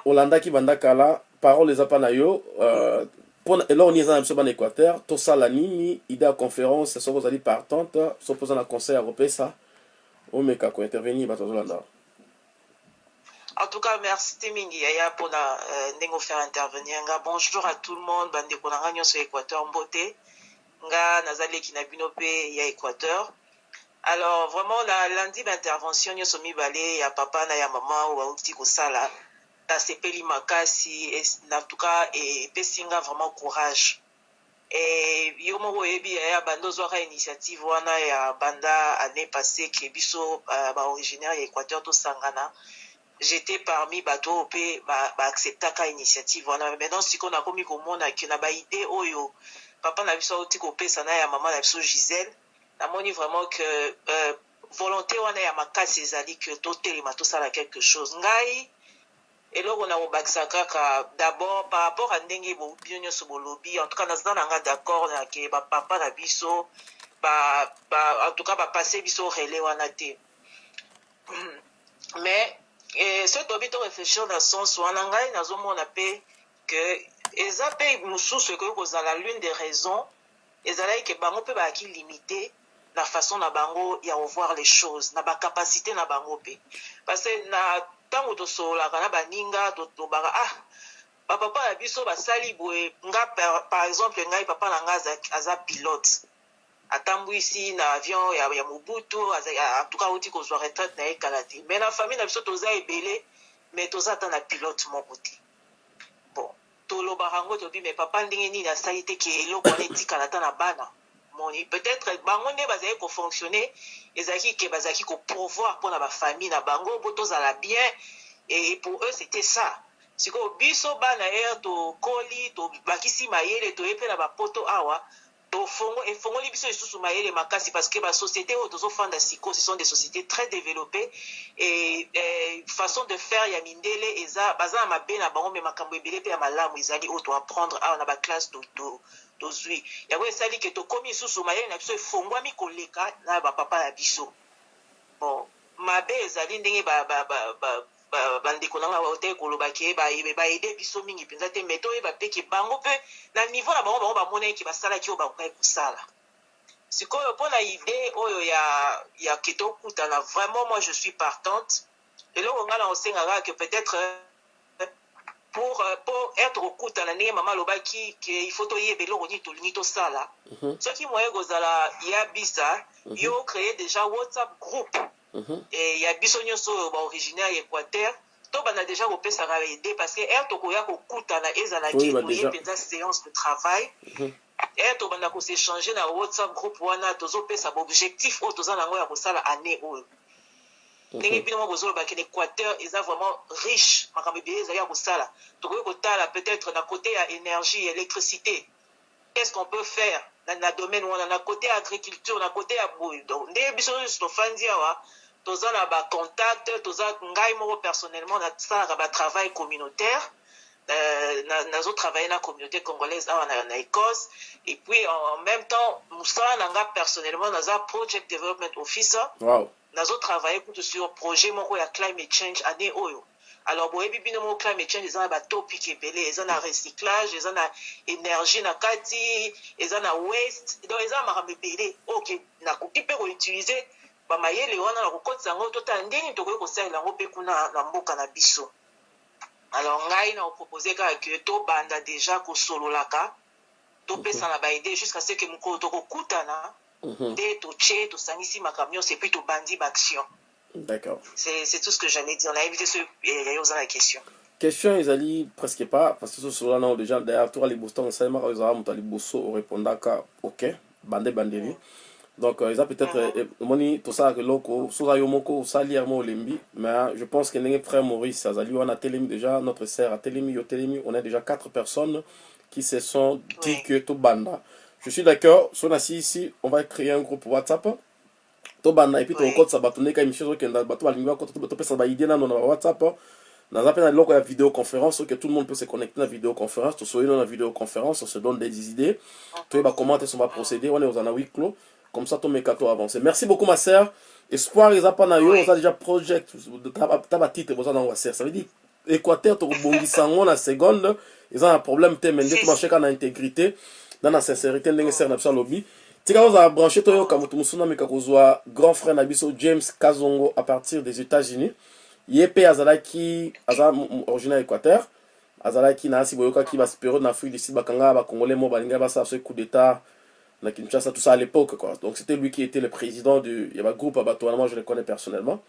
olandaki banda kala parole eza mpa na yo euh, mpona eloko nini eza na biso bana équateur. Tosala nini ide ya conférence soki ozali partante so mpoza na conseil ya kopesa omeka kointervenir bato bazolanda En tout cas, merci mingi yaya mpona uh, ndenge ofere intervenir. Nga bonjour à tout le monde. Bandeko na nga nyonso ya équateur mbote. Nga nazaleki na bino mpe ya équateur. Alors vraiment na landi baintervention nyonso mibale ya papa na ya mama oyo bauti kosala. Nasepeli makasi na tout cas epesi nga vraiment courage. E yo moko oyebi yaya banda ozwaka initiative wana ya banda année passé ke biso uh, baoriginaire ya équateur tosangana j'étais parmi bato oyo mpe baacceptaka ba initiative wana. Maintenant sikoyo nakomi komona ke na baide oyo papa na biso auti kopesa na ya mama na biso gisele namoni vraiment que euh, volonté wana ya makasi ezali ke totelema tosala quelque chose. Ngai eloko na kobakisa kaka d'abord par rapport à ndenge bino nyonso bolobi en tout cas naza na nga d'accord na ke bapapa na biso ba, ba, en tout cas bapase biso relais wana te. *clears throat* Mais soki tobi to réfléchir na sens wana ngai nazomona mpe ke eza kozala l'une des raisons ezalaki ke bango mpe bayaki limité na façon na bango ya revoir les choses na bacapacité na bango mpe. Parce que na ntango tosololaka na baninga ah bapapa na biso nga par exemple ngai papa na atambwisi na avion ya, ya mobutu antuka auti kozwa retraite na ye kala te. Mais na famille na biso toza ebele mais toza ata na pilote moko te. Bon tolobaka yango tobi mais papa ndenge nini asali te ke eloko wana etikala ata na bana. Moni peut-être bango nde bazalaki kofonctionne ezalaki ke bazalaki koprouvoir mpona bafamille na bango mpo tozala bien. Et pour eux c'était ça. Sikoyo biso bana ere tokoli tobakisi mayele toye mpe na bapoto awa efongoli biso lisusu mayele makasi parce que basociété oyo tozofanda siko ce sont des sociétés très développées et, et façon de faire ya mindele eza baza na mabe na bango me makambo ebele mpe ya malamu ezali oyo toapprendre awa na baklasse tozwi yango esali ke tokomi lisusu mayele na biso efongwami koleka na bapapa na biso. Bon mabe ezali ndenge bandeko na nga baoteki koloba ke baede biso mingi mpenza te me toyeba bango mpe na niveau na bango bango basalaki oyo kosala. Sikoyo mpona ide oyo ya, ya ke tokutana vraiment moi je suis partante. Eloko ngai na osengaka ke peut-être pour po être kokutana ndenge mama alobaki ke faut toyeba eloko nini tolingi tosala. Soki moye kozala ya bisa yo créer déjà whatsapp groupe Mm -hmm. e ya biso nyonso oyo baoriginaire ya équateur tobanda déjà kopesaka aide parce que ere tokoya kokutana ezalaki toye mpenza séance de travail. Ere tobanda koséchange na whatsapp groupe wana tozopesa baobjectif oyo toza nango ya kosala année oyo. Ndenge bino moko bozolobaki na équateur eza vraiment riche makambo ebele ezali ya kosala. Tokoki kotala peut-être na côté ya énergie électricité. Qu'est-ce qu'on peut faire na, na domaine wana? Na côté ya agriculture na côté ya boye donc ndenge biso nyonso tofandi awa toza na bacontact toza ngai moko personnellement nasalaka batravail communautaire. Nazotravaille na communauté congolaise awa na, na écosse. Et puis en, en même temps mosala na nga personnellement naza project development officer. Wow. nazotravaille kutu sur projet moko ya climate change année oyo. Alors boyebi bino moko climate change eza na batopic ebele. Eza na recyclage eza na énergie na kati eza na waste. Donc eza na makambo ebele. Oyo nakoki mpe koutilize bamayele wana na kokotisa yango totala tokoki kosalela yango mpe kuna na mboka na biso alors ngai na kopropose kaka ke tobanda déjà kosololaka topesana baide jusqu'à ce ke mokolo tokokutana nde totie tosangisi makambo nyonso epuis tobandi baaction D'accord. C'est tout ce que j'allais dire. La question. Question, ils allaient presque pas, parce que là déjà, ont les bosso, répondant qu'à OK, bandé, bandé. Donc, ils ont peut-être, moni, tout ça, que l'oko, soit yomoko, ça, liermo, lembi, mais je pense que les frères Maurice, ça, on a télémi déjà, notre sœur a télémi, yo télémi, on a déjà quatre personnes qui se sont dit oui. que tout banda. Je suis d'accord, si on a ici, on va créer un groupe WhatsApp. tobanda epuis tokokotisa bato ndeka émission ezokenda bato balingi bakota topesa baide nano na bawhatsapp naza mpe na eloko ya vidéoconférence que tout le monde peut se connecter na vidéoconférence tosoyi no na vidéoconférence on se donne des idées toyeba comment te so baprocédé wana oza na huis clos comme ça tomeka to avancer merci beaucoup ma sœur. Espoir mpa na yo oza déjà project ta batitre boza nango basere ça veut dire équateur tokobongisa yango na seconde eza na problème te mais nde tomarche kaka na intégrité na na sincérité na biso alobi tika ozala branché toyoka moto mosusu nameka kozwa grand frère na biso james kazongo à partir des états-unis. Mpe azalaki aza originaire équateur azalaki na asi boyokaki bapériode na afrique du sud bakanga bacongolais mo balingai basala so coup d'état na kinshasa tout ça à l'époque quoi. Donc c'était lui qui était le président du groupe à bato wana moi je le connais personnellement.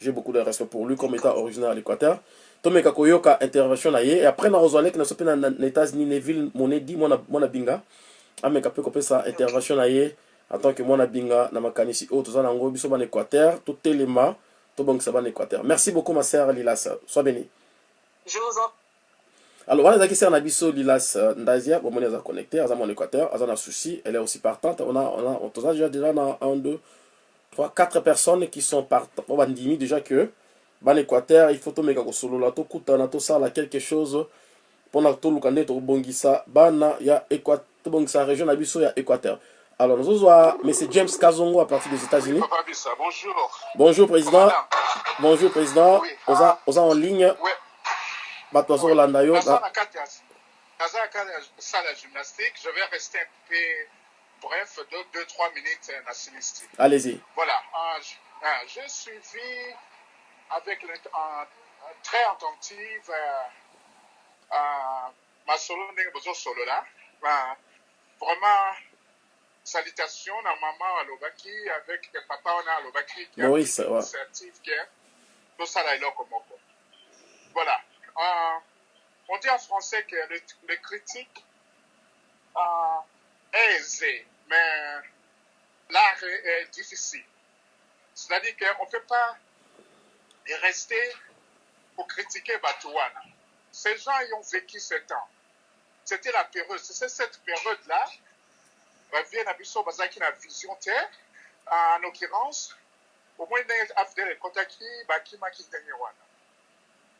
J'ai beaucoup de respect pour lui comme étant originaire à l'équateur. Tomeka koyoka intervention na ye et après na ozwaleki na so mpe na états-unis neville monedi mwana binga. Ameka mpe kopesa intervention na ye en tant que mwana binga na makanisi oyo toza nango biso bana équateur totelema tobongisa bana équateur. Merci beaucoup ma sœur lilas sois béni Je vous en alors wana ezalaki sere na biso lilas ndazia. Bomoni aza connecté aza mon équateur aza na souci elle est aussi partante. On a, on a, toza déjà déjà na 1 2 3 4 personnes qui sont partant po bandimi déjà que bana équateur il faut tomeka kosolola tokutana tosala quelque chose. Mpona toluka bana ya tobongisa région na biso ya équateur alors nazozwa monsieur james kazongo à partir des états-unis. Bonjour. bonjour. Président. Bonjour président. Oza, oza en ligne. Ouais. Bato bazolanda yo Naza na- kati ya salle ya gymnastique. Je vais rester un peu bref, 2-3 minutes euh, na allez-y Voilà. Je- euh, J'ai suivi avec le, très attentive euh, euh, ndenge vraiment salutations na maman alobaki avec papa on a alobaki qui a tosala eloko moko. Voilà. Euh, on dit en français que le, le critique euh, est aisé, mais l'art est, difficile. C'est-à-dire qu'on ne peut pas rester pour critiquer Batouana. Ces gens y ont vécu ce temps. C'était la période, c'est cette période-là, Bavien Abisso Bazaki na vision terre, en l'occurrence, au moins Afdel Kotaki, Bakima Kitengwana.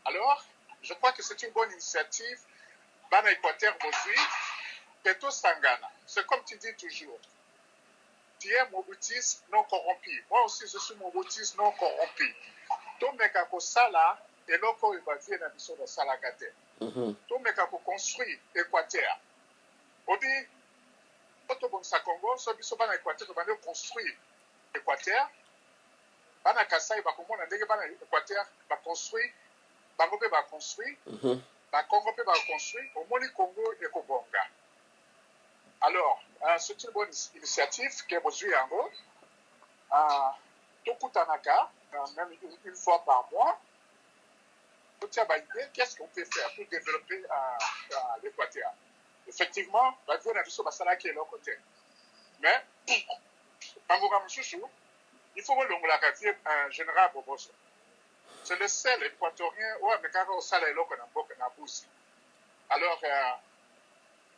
Alors, je crois que c'est une bonne initiative. Bana Équateur aujourd'hui, Peto Sangana. C'est comme tu dis toujours. Tu es Mobutis non corrompu. Moi aussi, je suis Mobutis non corrompu. tomeka kosala eloko oyo bavie na biso basalaka te Mhm. tomeka koconstruire équateur odi po tobongisa congo so biso bana équateur tobandi koconstruire équateur bana kasai bakomona ndenge bana équateur baconstruire bango mpe baconstruire Mhm. bakongo mpe baconstruire omoni congo ekobonga. Alors euh, c'est une bonne initiative ke bozwi yango. Euh, tokutanaka euh, même une, une fois par mois. Totia baidée qu'est-ce qu'on peut faire pour développer euh, euh, l'équateur? Effectivement bavie na biso basalaki eloko te. Mais *clears throat* bangoka mosusu il faut bolongolaka vie un général boboso c'est le seul équatorien. Eloko na mboka na busi alors euh,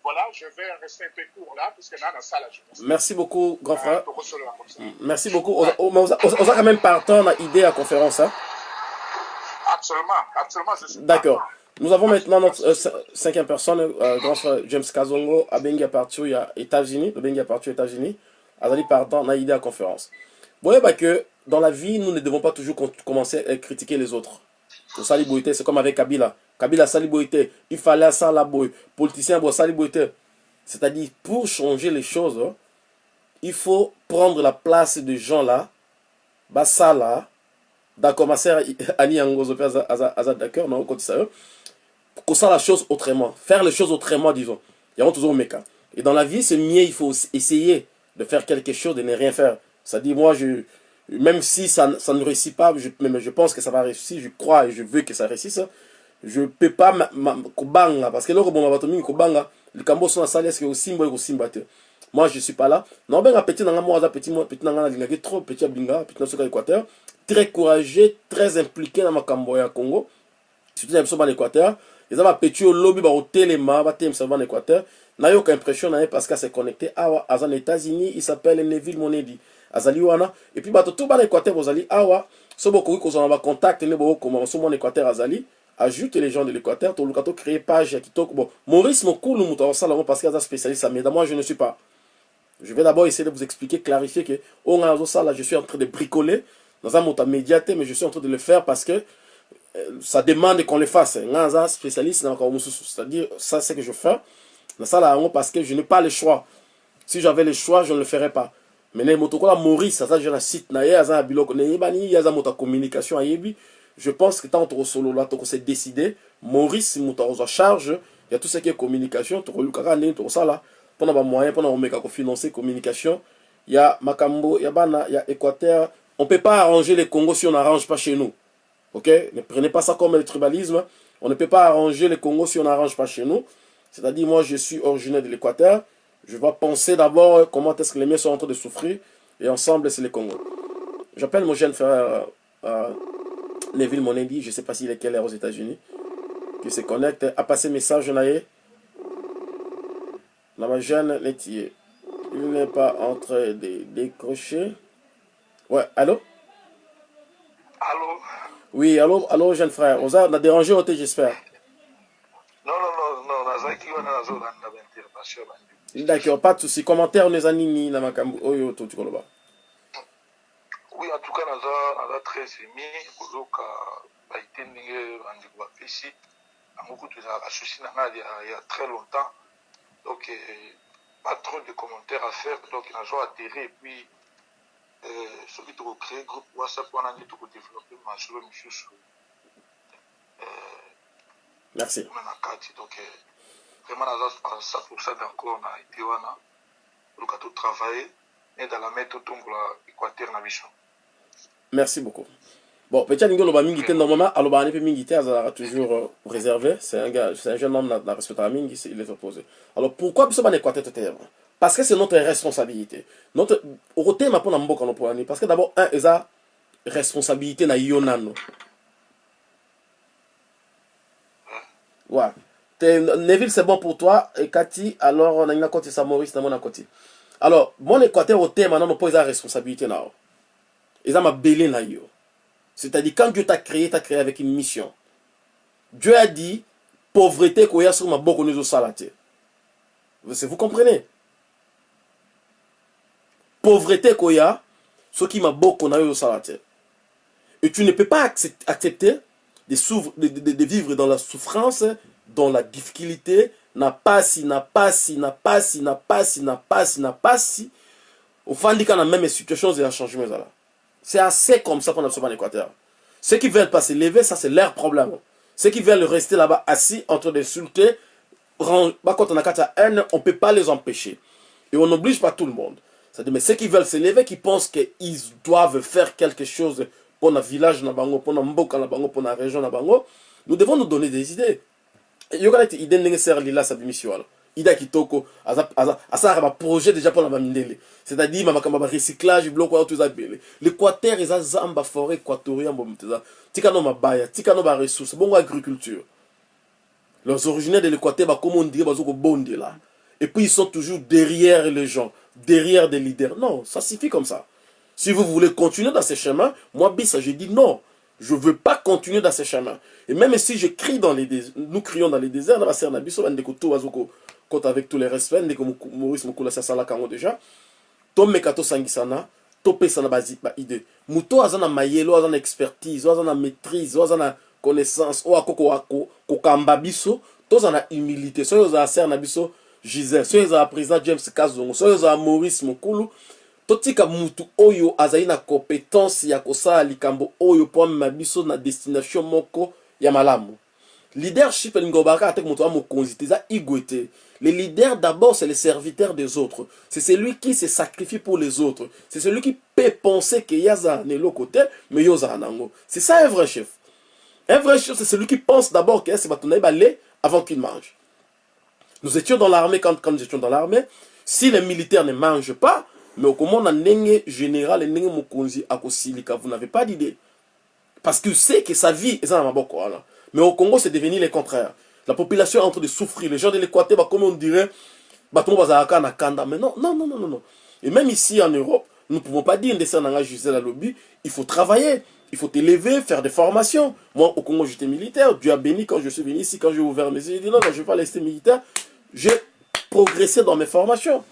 voilà je vais rester un peu court là puisque na nasala je pense merci beaucoup grand frère. ça. Merci beaucoup. Oza o- mais oza- oza oza quand même partant na idée ya conférence hein? absolument absolument je D'accord. Nous avons maintenant notre euh, cin- cinquième personne, euh, grand frère James Kazongo, à partir ya États-Unis, abengi à partir États-Unis, azali pardon na idée à conférence. Voyez bah, que dans la vie, nous ne devons pas toujours commencer à critiquer les autres. Au c'est comme avec Kabila. Kabila Sali Boité, il fallait ça la boy, politicien bon Sali Boité. C'est-à-dire pour changer les choses, hein, il faut prendre la place de gens là, bah ça là, d'accord ma sœur *laughs* Annie Angozo d'accord non quand ça ça la chose autrement faire les choses autrement disons il y a toujours meka et dans la vie c'est mieux il faut essayer de faire quelque chose de ne rien faire ça dit moi je même si ça, ça ne réussit pas je, mais je pense que ça va réussir je crois et je veux que ça réussisse je peux pas ma, ma, kobanga parce que loko bon bato mingi kobanga likambo so na sali est-ce que kosimba te? Moi je suis pas là. Non ben petit nanga moi petit moi petit nanga nalingaki trop petit abinga petit na soka équateur très courageux très impliqué na makambo ya Congo surtout na biso bana équateur eza bapeti oyo lobi bakotelema batelemisa bana équateur nayoka impression na ye parce ase connecté. États-unis il s'appelle neville monedi azali wana. Epuis bato to bana équateur bozali awa. So bokoki kozwa na bacontact nde bokokoma so mwana équateur azali ajoute les gens de l'équateur. Toluka tocréer page ya kitoko. Bon maurice mokulu moto akosala yango parce que aza spécialiste ameda moi je ne suis pas. Je vais d'abord essayer de vous expliquer clarifier que oyo ngai nazosala je suis en train de bricoler naza moto amédia te mais je suis en train de le faire parce que euh, ça demande qu'on le fasse. Naza spécialiste c'est-à-dire ça c'est que je fais. Nasala yango parce que je n'ai pas le choix. Si j'avais le choix je ne le ferais pas mene moto kola maurice aza je na site na ye aza na biloko. Nayebani ye moto ya communication je pense que ntango tokosolola tokose décide maurice moto akozwa charge. Ya tout ce qui est communication tokolukaka ndenge tokosala mpona bamoyen mpona komeka kofinance communication. Ya makambo ya bana ya équateur on peut pas arranger les congo si on n'arrange pas chez nous. Ok? Ne prenez pas ça comme le tribalisme. On ne peut pas arranger les congo si on n'arrange pas chez nous. C'est à dire moi je suis originaire de l'équateur je vais penser d'abord comment est-ce que les miens sont en train de souffrir et ensemble c'est le congo j'appelle mon jeune frère euh, Neville Monendi, je ne sais pas s'il est quelle heure aux États-Unis, qui se connecte, a passé message naïe. Ma jeune laitier. Il n'est pas en train de décrocher. Ouais, allô? Allô? Oui, allô, allô, jeune frère. On a dérangé, j'espère. Non, non, non, non, D'accord, pas de souci. Commentaire, on est nini na makambo oyo to tukoloba. oui en tout cas naza naza très émi kozoka baite ndenge bandeko bapesi yango kutu ezalaka susi na ngai ya, très longtemps. Donc eh, pas trop de commentaires à faire. Donc nazwa atterre et puis soki tokocréer groupe whatsapp wana nde tokodéveloppe masolo misusu Merci. kuna na kati donc eh, vraiment naza à 100 d'accord na ide wana luka totravaille ne dans la main totombola équateur na biso Merci beaucoup. Bon, petit Ningo Loba Mingi, normalement, Aloba Anipe Mingi, azara toujours euh, réservé. C'est un gars, c'est un jeune homme, dans respect à Mingi, il est opposé. Alors pourquoi Parce que Parce que c'est notre responsabilité. Notre, au thème, pour Nambo, parce que d'abord, un, ils a responsabilité na Yonano. Ouais. Neville, c'est bon pour toi. Et Cathy, alors, on a une côté, ça Maurice, on a côté. Alors, mon Équateur, au thème, maintenant, on pose la responsabilité là. eza mabele na yo c'est-à-dire quand dieu t'a créé t'a créé avec une mission dieu a dit pauvreté koya soki maboko no ezosala te vous comprenez? Pauvreté koya soki maboko na yo ezosala te et tu ne peux pas accepter de, de vivre dans la souffrance dans la difficulté na pasi na pasi na pasi na pasi na même situation ezala changement C'est assez comme ça qu'on a en Équateur. Ceux qui veulent pas se lever, ça c'est leur problème. Ceux qui veulent rester là-bas assis en train d'insulter, quand on a la haine, on ne peut pas les empêcher. Et on n'oblige pas tout le monde. Mais ceux qui veulent se lever, qui pensent qu'ils doivent faire quelque chose pour notre village, pour notre mboka, pour notre région, nous devons nous donner des idées. Il y a des idées de sa démission. ida kitoko asalaka baprojet déjà mpona bamindele. C'est-à-dire makambo ya barecyclage biloko wana to eza ebele l'équateur eza zamba forêt équatorien bomo eza. Tikano mabaya tikano baressource bongo agriculture. Les originaires de l'équateur bakoma ondire baza kobondela et puis ils sont toujours derrière les gens derrière des leaders. Non ça suffit comme ça. Si vous voulez continuer dans ces chemins moi bisa je dis non je veux pas continuer dans ces chemins. Et même si je crie dans les déserts, nous crions dans les déserts bazoko côte avec tous les respects ndeko maurice mokula asalaka yango déjà. Tomeka tosangisana topesana baide moto aza na mayele oyo aza na expertise oyo aza na maîtrise oyo aza na connaissance oyo akokoka kokamba biso toza na humilité. Soki ozala sere na biso gisele soki ezala président james kazongo soki ezala maurice mokulu totika mutu oyo azali na compétence ya kosala likambo oyo mpo amema biso na destination moko ya malamu. Leadership elingi obaka ate moto aza mokonzi te te. Le leader d'abord c'est le serviteur des autres. C'est celui qui se sacrifie pour les autres. C'est celui qui peut penser que yaza na eloko te mais yo ozala nango. C'est ça un vrai chef. Un vrai chef c'est celui qui pense d'abord que c'est bato na ye bale avant qu'il mange. Nous étions dans l'armée quand, quand nous étions dans l'armée si les militaires ne mangent pas mais okomona ndenge général ndenge mokonzi akosilika vous n'avez pas d'idée parce qu'il sait que sa vie eza na maboko wana mais au Congo, c'est devenu le contraire. La population est en train de souffrir. Les gens de l'Équateur, bah, comme on dirait, le monde va à Kanda. Mais non, non, non, non, non. Et même ici en Europe, nous ne pouvons pas dire il faut travailler il faut t'élever faire des formations moi au Congo j'étais militaire Dieu a béni quand je suis venu ici quand j'ai ouvert mes yeux j'ai dit non, non je ne vais pas rester militaire j'ai progressé dans mes formations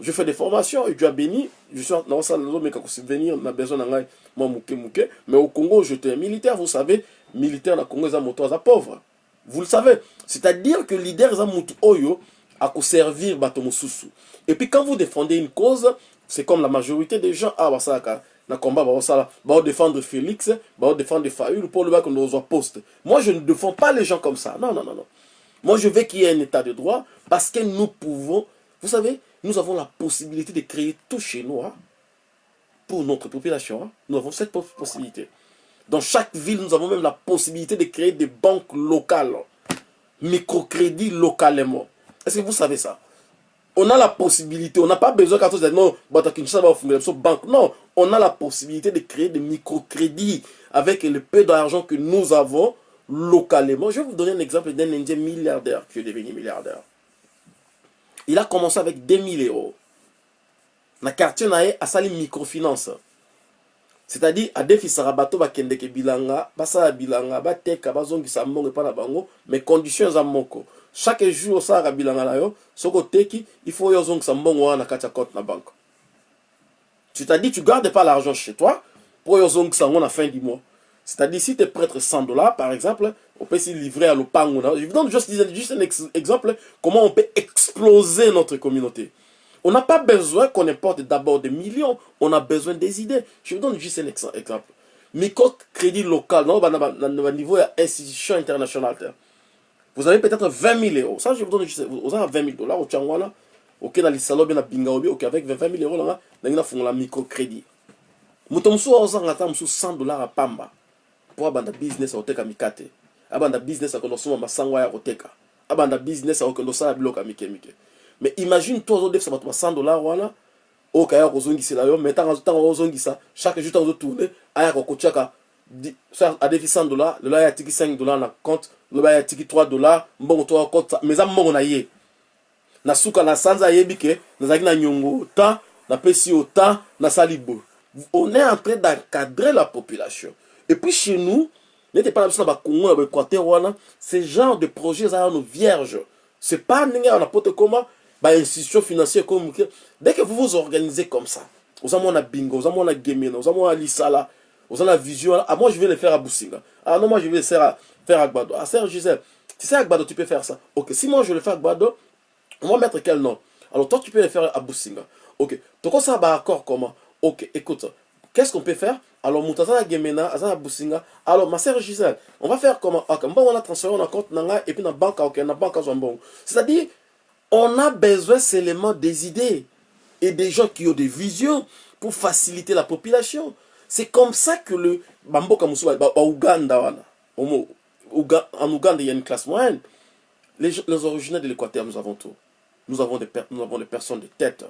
je fais des formations et Dieu a béni. Je suis dans ça mais quand venir on a besoin d'un moi mouké mouké. Mais au Congo j'étais militaire vous savez. Militaire na Congo ils ont pauvre vous le savez. C'est-à-dire que leader ils ont oyo à servir et puis quand vous défendez une cause c'est comme la majorité des gens. Ah basaka na combat basala. Ba défendre Félix ba défendre Fayoul pour le bac nous poste. Moi je ne défends pas les gens comme ça. Non non non non. Moi je veux qu'il y ait un état de droit parce que nous pouvons vous savez nous avons la possibilité de créer tout chez nous hein, pour notre population hein. nous avons cette possibilité dans chaque ville nous avons même la possibilité de créer des banques locales microcrédits localement est-ce que vous savez ça? On a la possibilité, on n'a pas besoin quand on dit non, banque. Non, on a la possibilité de créer des microcrédits avec le peu d'argent que nous avons localement. Je vais vous donner un exemple d'un Indien milliardaire qui est devenu milliardaire. Il a commencé avec 2000 euros. Le quartier, a sali microfinance. C'est-à-dire, à défi sarabato ba kendeke bilanga, basa bilanga, ba teka, bazongisa mbongo pa na mais conditions za moko chaque jour bilanga na il faut yo ozongisa mbongo wana na kati compte na banque c'est-à-dire tu gardes pas l'argent chez toi pour yo ozongisa yango na fin du mois c'est-à-dire si tu prêtres 100 dollars par exemple on peut s'y livrer à lopango je vous donne juste, juste un ex exemple comment on peut exploser notre communauté. On n'a pas besoin qu'on importe d'abord des millions on a besoin des idées. Je vous donne juste un exemple. Micro crédit local au niveau institution internationale. Vous avez peut-être 20 000 euros. Ça, je vous donne juste, vous avez 20 000 dollars au Tchangwana, ok, dans les salons, bien à Bingaobi, ok, avec 20 000 euros, là, vous avez un microcrédit. Mutomsu a 100 dollars à Pamba. Pour un business à Oteka Mikate. Abanda business à Konosoma Masangwa ya Oteka. Abanda business à Okendosala Bloka Mike Mike. Mais imagine toi, aujourd'hui, ça va 100 dollars, voilà. okaya kozongisa yo mais ntango ozongisa chaque jour ntango ozotourne aya kokotiaka adefi 100 dollars lelo aya atiki 5 dollars na compte loba ya tiki 3 dollars mbongo to akota mais eza mbongo na ye na suka na sanza ayebi ke nazalaki na nyongo temps napesi yo temps nasali boye on est en train d'encadrer la population et puis chez nous epai na biso na bakongo na baéquateur ce genre de projet eza nano vierge c'est pas ndenge ya na poto financière comme dès que vous vous organisez comme ça oza mwana bingo oza mwana gemena oza mwana lisala oza na vision ah moi je vais le faire à Boussinga ah non moi je vais le faire à faire Agbado. Ah, Serge Gisèle, tu sais Agbado, tu peux faire ça. Ok, si moi je le fais Agbado, on va mettre quel nom? Alors toi, tu peux le faire à Boussinga. Ok, donc ça va accord comment? Ok, écoute, qu'est-ce qu'on peut faire? Alors, Moutazana Gemena, Azana Boussinga. Alors, ma sœur Gisèle, on va faire comment Ok, bon, on a transféré, a compte Nanga, et puis dans banque, ok, dans banque, bon. C'est-à-dire, on a besoin seulement des idées et des gens qui ont des visions pour faciliter la population. C'est comme ça que le Bamboka Moussouba, Ouganda, en Ouganda, il y a une classe moyenne. Les, les originaires de l'Équateur, nous avons tout. Nous avons, nous avons des personnes de tête.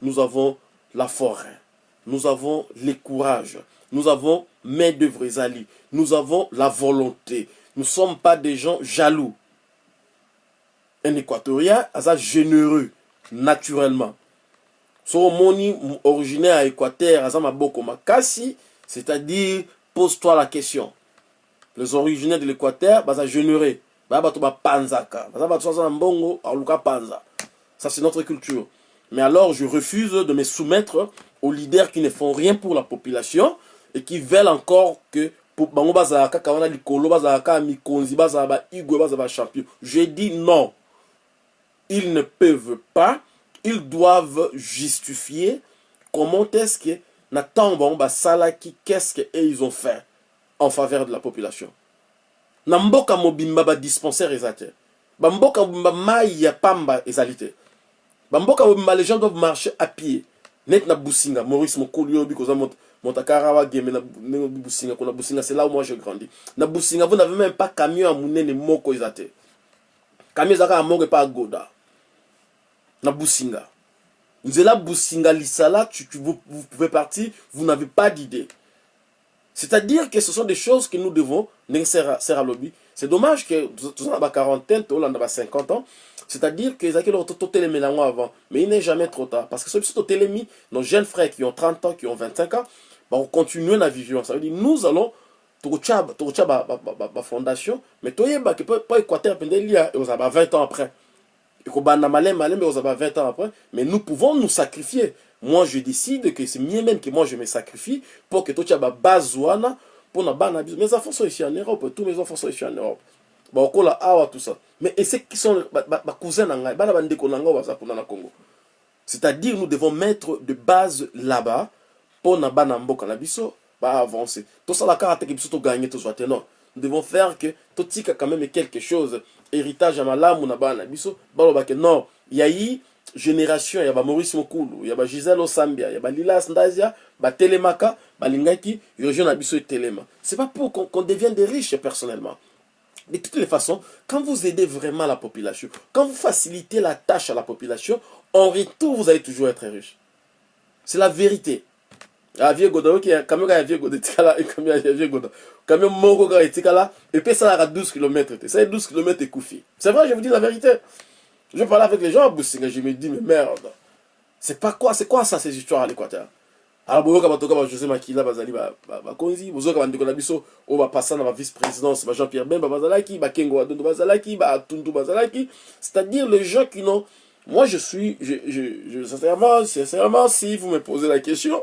Nous avons la forêt. Nous avons les courages. Nous avons main d'œuvre Zali. Nous avons la volonté. Nous ne sommes pas des gens jaloux. Un Équatorien, ça généreux, naturellement. Son moni originaire à Équateur, Azama Boko Makasi, c'est-à-dire, pose-toi la question les originaires de l'équateur na mbongo aluka panza ça c'est notre culture mais alors je refuse de me soumettre aux leaders qui ne font rien pour la population et qui veulent encore que bango bazala kaka wana likolo mikonzi bazala baigwe bazala je dis non. Ils ne peuvent pas. Ils doivent justifier comment est-ce que na ntango bango basalaki qu'est-ce que ils ont fait en faveur de la population. Na mboka mobimba badispensaire eza te bamboka mobimba ya pamba ezali te bamboka mobimba les gens doivent marcher à pied net na businga maurice mokoli oyobi koza montakara wageme na businga kuna businga c'est là où moi je grandi na businga vous n'avez même pas camion ya monene moko eza te camion ya moko epa agoda na businga. Nzela businga lisala tu, tu, vous, vous pouvez partir vous n'avez pas d'idée. C'est-à-dire que ce sont des choses que nous devons, c'est dommage que toza na baquarantaine toolanda ba 50 ans c'est-à-dire que eloko totelemela yango avant. Mais il n'est jamais trop tard. Parce que biso totelemi nos jeunes frères qui ont 30 ans qui ont 25 ans bakocontinue na vision ça veut dire nous allons tokotia bafondation mais toyebaki mpo équateur mpenza elia ekozala ba 20 ans après. Ekobanda maleme maleme ekozala ba 20 ans après. Mais nous pouvons nous sacrifier. Moi je décide que c'est mieux que moi je me sacrifie mpona bana biso mes enfants sont ici en europe tous mes enfants sont ici en europe. Bakokola awa tout ça. Mais ceux qui sont bacousin na ngai bana bandeko na ngai baza kuna na congo. C'est-à-dire nous devons mettre de base là-bas mpona bana mboka na biso baavancer tosala kaka teke biso toganye tozwa te non nous devons faire que totika quand même quelque chose héritage ya malamu na bana na biso balobake non. Yayi génération ya bamaurice mokulu ya bagisele osambia ya balilas ndazia batelemaka balingaki région na biso etelema c'est pas pour qu'on qu devienne des riches personnellement. De toutes les façons, quand vous aidez vraiment la population, quand vous facilitez la tâche à la population, en retour, vous allez toujours être riche. C'est la vérité. avie goda oki camion goda goda camion moko kaka etikala epe esalaka 12 km te ça 12 km ekufi c'est vrai je vous dis la vérité je parlais avec les gens à Boussinga je me dis mais merde. C'est pas quoi c'est quoi ça ces histoires à l'équateur? Alors boyoka bato kaka bajosé makila bazali bakonzi bozoyoka bandeko na biso oyo bapasa na bavice présidence ba jean pierre bemba bazalaki bakengo badondo bazalaki batundu bazalaki c'est-à-dire les gens qui n'ont moi je suis je, je, je, sincèrement sincèrement si vous me posez la question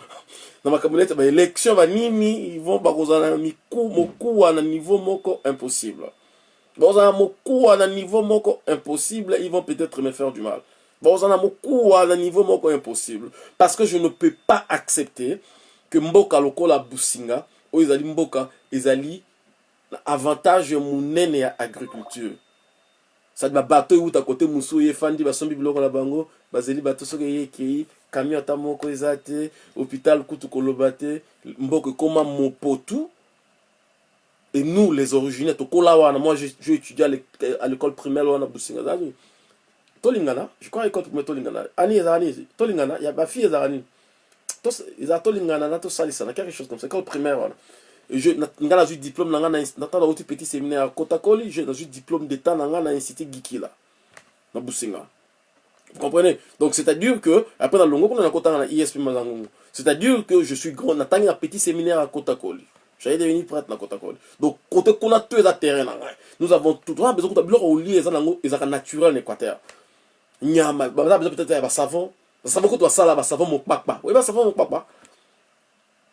*laughs* na makambo neti baélection banini ivon bakozala na mokuwa na niveau moko impossible bakozala na mokuwa na niveau moko impossible ils vont peut-être me faire du mal. Bozala mokuwa na niveau moko impossible. Parce que je ne peux pas accepter que mboka lokola businga oyo ezali mboka ezali na avantage monene ya agriculture. Sadi babato euta kote mosu oyo efandi basombi biloko na bango bazeli bato soki eyekei camion ata moko eza hôpital kutu koloba te mboka ekóma mopotu et nous les originaires moi j'ai étudié à l'école primaire tolingana je crois école primaire tolingana. Ani nini tolingana ya bafille ezala tolingana na quelque chose comme ça école primaire wana. Nga nazwi diplôme na nga nauti petit séminaire ya kotakoli je nazwi diplôme d'état na nga na institut gikila na businga vous comprenez? Donc c'est à dire que après na longo kuna nakotanga na isp c'est à dire que je suis grand natangi na petit séminaire ya kotakoli j'allais devenir prêtre na kotakoli donc kote kuna to eza terrain na nous avons tout on a besoin kuta biloko olie eza nango ezaka naturel na équateur. Nyama baza besoin peut-être ya basavon basavon kutu basala basavon mokpakpa oyebi basavon mokpakpa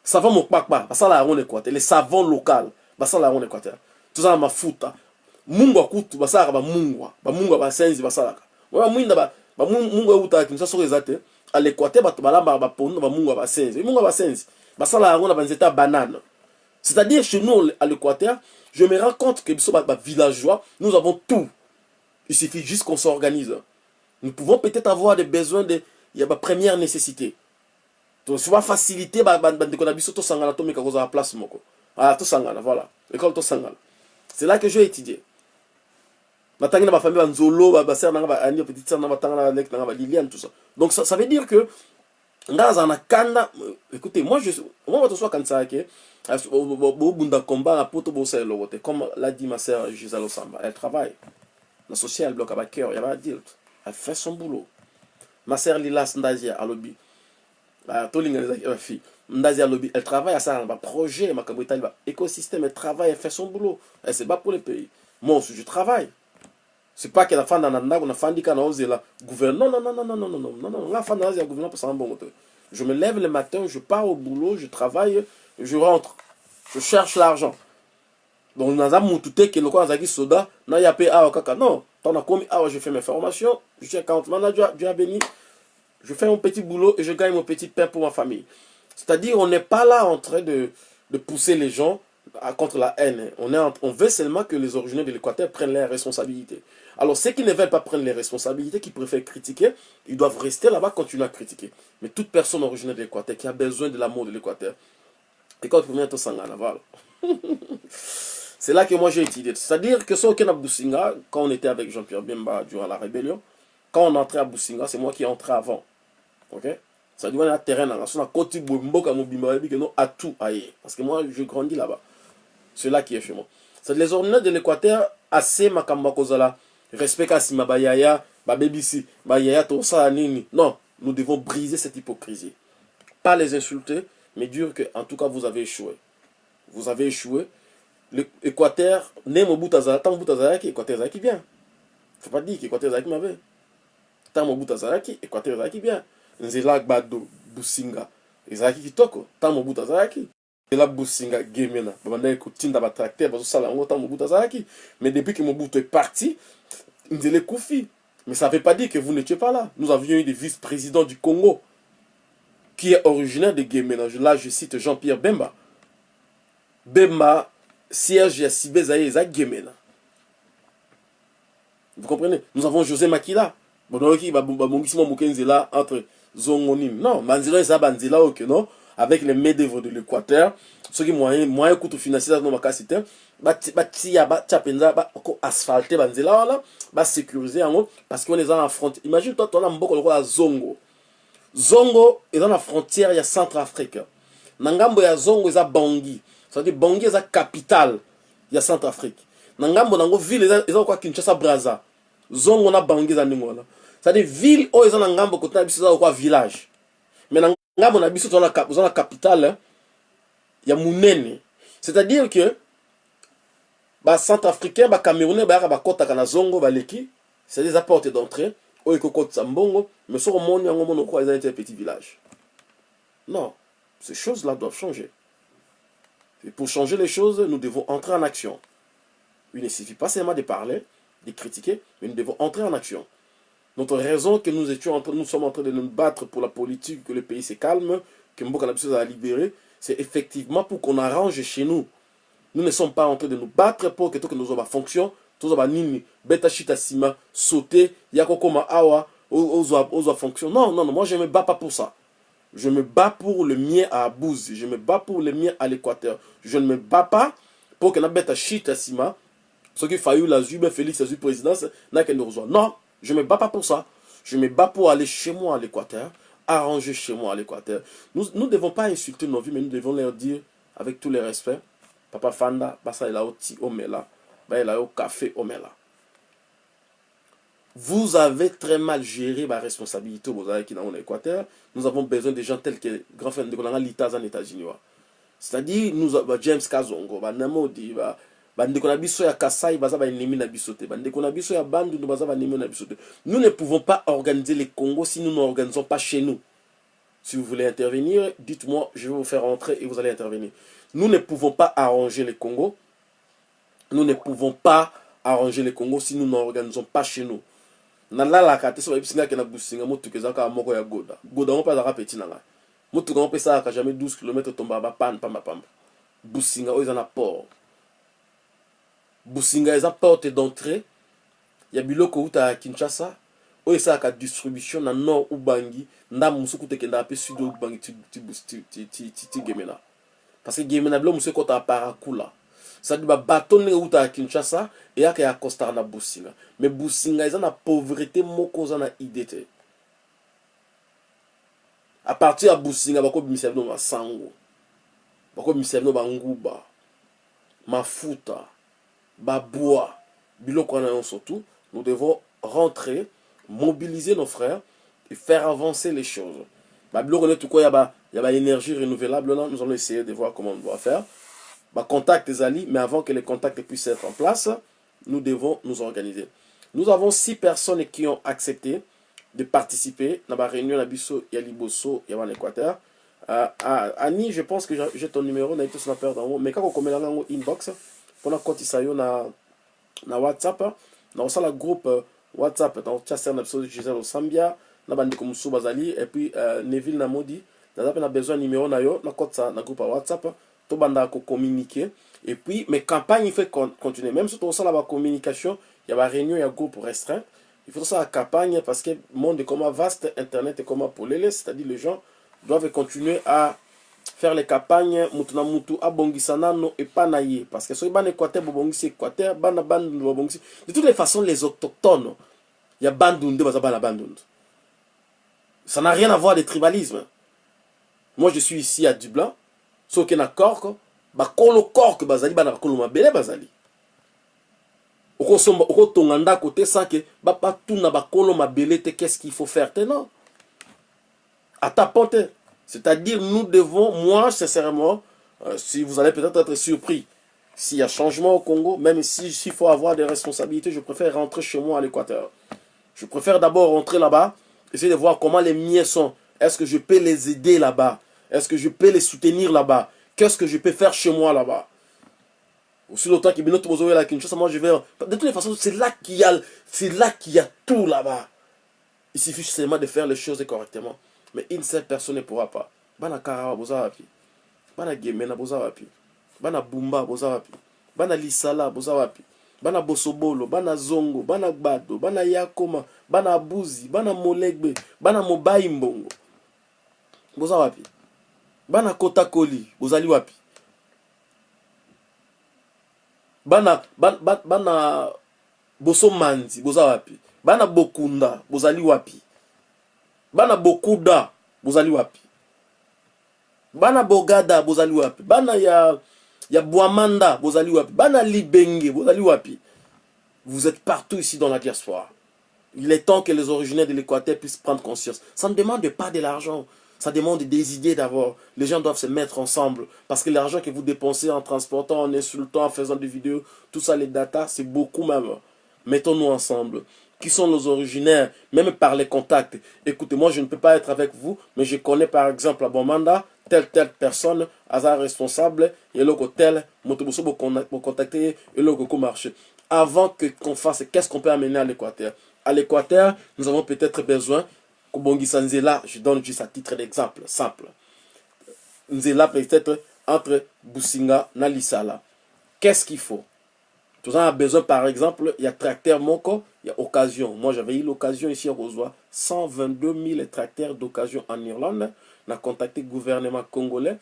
savon mokpakpa basala yango na équateur le savon local basala yango na équateur. Tozala mafuta mungwa kutu basalaka bamungwa bamungwa basenzi basalaka oyo bamwinda bamungwa eutaka kinsa soko eza te à l'équateur bato balambaka bapondu na bamungwa basenzi mungwa basenzi basala yango na banzete ya banane c'est-à-dire, chez nous, à l'Équateur, je me rends compte que nous villageois, nous avons tout. Il suffit juste qu'on s'organise. Nous pouvons peut-être avoir des besoins de première nécessité. Donc, souvent facilité, bah, bah, bah, place ah, voilà. C'est là que je vais étudier. Donc ça, ça veut dire que nga nazala na kanda écoutez moi je moi bobunda combat comme l'a dit ma sœur gisèle elle travaille. Social elle fait son boulot. Ma sœur lilas ndazia alobi elle travaille elle travaille elle fait son boulot. Elle se bat pour le pays. Moi aussi je travaille que nafanda na ndako nafandi ka naozela gouvernement non non non non non non non non non. Nga fanda nazela gouvernement mposanga mbongo te je me lève le matin je pars au boulot je travaille je rentre. Je cherche l'argent. Donc naza mutu te ke lokola nazalaki soda naya mpe awa kaka non tant nakomi awa je fais mes formations je suis account manager dieu a béni. Je fais mon petit boulot et je gagne mon petit pain pour ma famille. C'est-à-dire on n'est pas là en train de, de pousser les gens contre la haine. On, est on veut seulement que les originaires de l'Équateur prennent leurs responsabilités alors ceux qui ne veulent pas prendre les responsabilités qui préfèrent critiquer ils doivent rester là-bas continuer à critiquer mais toute personne originaire de l'Équateur qui a besoin de l'amour de l'Équateur *laughs* c'est là que moi j'ai étudié c'est-à-dire que ce à Boussinga quand on était avec Jean-Pierre Bemba durant la rébellion quand on entrait à Boussinga c'est moi qui entrais avant. Ok? Ça dit un terrain dans la non à tout parce que moi je grandis là-bas. C'est là qui est chez moi. C'est les ordinaires de l'équateur assez makambo ya kozala respect ka nsima bayaya babebisi bayaya tosala nini. Non nous devons briser cette hypocrisie. Pas les insulter mais dire que en tout cas vous avez échoué. Vous avez échoué. L'équateur ne mobutu azala ntango mobutu azalaki équateur ezalaki bien faut pas dire qu'équateur ezalaki mabe ntango mobutu azalaki équateur ezalaki bien nzela gbado businga ezalaki kitoko ntango mobutu azalaki nzela businga gemena babandaki kotinda batracteur bazosala yango ntango mobutu azalaki mais depuis que mobutu est parti nzela ekufi mais ça ne veut pas dire que vous n'étiez pas là. Nous avions eu des vice-présidents du congo qui est originaire de gemena là je cite jean-pierre bemba. Bemba siège sibe ezali eza gemena vous comprenez? Nous avons josé makila. Bonoyoki babongisi mwa moke nzela entre zongo nini non banzela oyo ke non? Avec les mains d'œuvre de l'équateur. Soki moyen moyen kutu financier no makasi te batia batia mpenza asphalte banzela wana basécurise yango parce wana eza na frontière. Imagine toi toana mboka lokola zongo. Zongo eza na frontière ya centre afrique na ngambo ya zongo eza bangi c'est-à-dire bangi eza capitale ya centre afrique na ngambo nango ville eza lokola kinshasa braza. Zongo na bangi eza ndenge wana c'est-à-dire ville oyo eza na ngambo kote na biso eza lokola village. Mais ngambo na biso toza na capitale ya monene. C'est-à-dire que bacentrafricain bacamerounais bayaka bakɔtaka na zongo baleki c'est-à-dire eza porte d'entrée. Oyo ekokotisa mbongo mais soki omoni yango mona okoa eza village. Non ces choses là doivent changer. Et pour changer les choses nous devons entrer en action. Il ne suffit pas seulement de parler de critiquer mais nous devons entrer en action notre raison que nous étions en train, nous sommes en train de nous battre pour la politique, que le pays se calme, que Mboka a libéré, c'est effectivement pour qu'on arrange chez nous. Nous ne sommes pas en train de nous battre pour que tout que nous avons fonction, tout ça nini, beta chita sima, sauter, yako koma awa, ozo fonction. Non, non, non, moi je me bats pas pour ça. Je me bats pour le mien à Abouzi, je me bats pour le mien à l'Équateur. Je ne me bats pas pour que na beta chita sima, ce qui failli la Zube, Félix, la présidence, n'a qu'elle nous. Non, je ne me bats pas pour ça. Je me bats pour aller chez moi à l'Équateur, arranger chez moi à l'Équateur. Nous ne devons pas insulter nos vies, mais nous devons leur dire, avec tous les respects, Papa Fanda, Basa il a oti omela, ba il a au café omela. Vous avez très mal géré ma responsabilité au qui dans l'Équateur. Nous avons besoin de gens tels que grand frère de l'État en États-Unis. C'est-à-dire, nous avons James Kazongo, Namodi, bandeko na biso ya kasai baza baennemi na biso te. Bandeko na biso ya bandundu baza baennemi na biso nous ne pouvons pas organiser les congo si nous n'organisons pas chez nous. Si vous voulez intervenir dites-moi je vais vous faire entrer et vous allez intervenir. Nous ne pouvons pas arranger les congo nous ne pouvons pas arranger les congo si nous n'organisons pas chez nous. Nalalaka te so bayebisi na businga motuka ezalaka moko ya goda. Goda ngo mpe azalaka peti na ngai. Motuka ngo mpe esalaka jamais 12 km tombaka bapane pambapamba businga oyo eza na port businga eza porte d'entrée. Ya biloko euta ya kinshasa. Oyo esalaka distribution na nord ubangi. Ndambo mosusu kuta ekendaka mpe sud ubangi ti gemena. Parce que gemena biloko mosusu ekɔtaka parakula. Sadi babato ndenge eutaka kinshasa eyaka ya costara na businga mais businga eza na pauvreté moko oza na ide te. A partir ya businga bakobimisa bino masango bakobimisa bino banguba mafuta babois biloko nous devons rentrer mobiliser nos frères et faire avancer les choses. Babiloko neti koya ya baénergie renouvelable là nous allons essayer de voir comment on doit faire. Bacontact ezali mais avant que les contacts puissent être en place nous devons nous organiser. Nous avons six personnes qui ont accepté de participer na baréunion na biso ya liboso ya bana ani je pense que j'ai ton numéro mais kaka okomelanga yango inbox mpona kotisa yo na, na whatsapp na kosala groupe whatsapp nakotia ser na biso gisele osambia na bandeko mosusu bazali et puis uh, neville na modi naza mpe na besoin numéro na yo nakotisa na groupe ya whatsapp tobandaka kocommuniquer et puis mais campagne il faut continuer. Même so tokosala bacommunication ya baréunion ya groupe restreint. Il faut tosala campagne parce que monde comme vaste internet comme polele c'est-à-dire les gens doivent continuer à faire les campagnes mutu na mutu abongisa nano epa na ye. Parce que soki bana équateur bobongisi équateur bana bandundu babongisi de toutes les façons les autochtones ya bandundu baza bana bandundu. Ça n'a rien à voir de tribalisme moi je suis ici à dublin. Soki na corke bakolo corke bazali bana bakolo mabele bazali. Okosomba okotonga ndako te sake batuna bakolo mabele te qu'est ce qu'il faut faire te? Non. Ata po c'est-à-dire nous devons moi sincèrement euh, si vous allez peut-être être surpris s'il y a changement au Congo même s'il si, faut avoir des responsabilités je préfère rentrer chez moi à l'Équateur je préfère d'abord rentrer là-bas essayer de voir comment les miens sont est-ce que je peux les aider là-bas? Est-ce que je peux les soutenir là-bas? Qu'est-ce que je peux faire chez moi là-bas? Aussi longtemps Bino Tobozoé la Kinshasa, moi je vais. De toutes les façons, c'est là qu'il y a, qu'il y a tout là-bas. Il suffit seulement de faire les choses correctement. Mais une seule personne ne pourra pas. Bana Karawa Bozawapi. Bana Gemena Bozawapi. Bana Bumba Bozawapi. Bana Lisala Bozawapi. Bana Bosobolo, Bana Zongo, Bana Gbado, Bana Yakoma, Bana Buzi, Bana Molegbe, Bana Mobai Mbongo. Bozawapi. Bana Kotakoli, Bozali Wapi. bana bana, bana boso manzi boza wapi bana bokunda bozali wapi bana bokuda bozali wapi? Bana bogada bozali wapi? Bana ya ya bwamanda wapi? Bana libenge bozali wapi? Vous êtes partout ici dans la diaspora il est temps que les originaires de l'équateur puissent prendre conscience ça ne demande pas de l'argent ça demande des idées d'abord. Les gens doivent se mettre ensemble. Parce que l'argent que vous dépensez en transportant, en insultant, en faisant des vidéos, tout ça, les datas, c'est beaucoup même. Mettons-nous ensemble. Qui sont nos originaires, même par les contacts. Écoutez, moi, je ne peux pas être avec vous, mais je connais par exemple à Bomanda, telle, telle personne, hasard responsable, et le tel, motoboso pour contacter, et le marché. Avant que qu'on fasse, qu'est-ce qu'on peut amener à l'Équateur? À l'Équateur, nous avons peut-être besoin Kobongisa Nzela, je donne juste à titre d'exemple, simple. Nzela peut-être entre Businga et Nalisala. Qu'est-ce qu'il faut? Tout ça a besoin, par exemple, il y a tracteur Moko, il y a occasion. Moi, j'avais eu l'occasion ici à Rosois, 122 000 tracteurs d'occasion en Irlande. On a contacté le gouvernement congolais.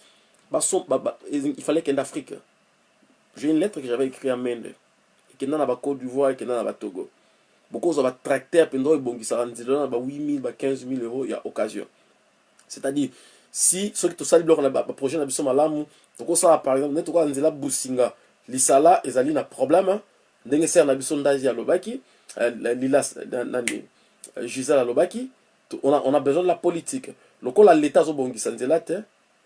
il fallait qu'il y ait Afrique. J'ai une lettre que j'avais écrite à Mende. Et y dans la Côte d'Ivoire et y ait dans la Togo batracteur mpenza oyo ebongisaka nzela na ba 8 000 ba 15 000 euros ya occasion c'est-à-dire si soki tosali biloko na baprojet na biso malamu tokosala par exemple nde tokola nzela businga lisala ezali na problème ndenge sere na biso ndazi alobaki lilas nani gisel alobaki on a, on a besoin de la politique lokola l'état azobongisa nzela te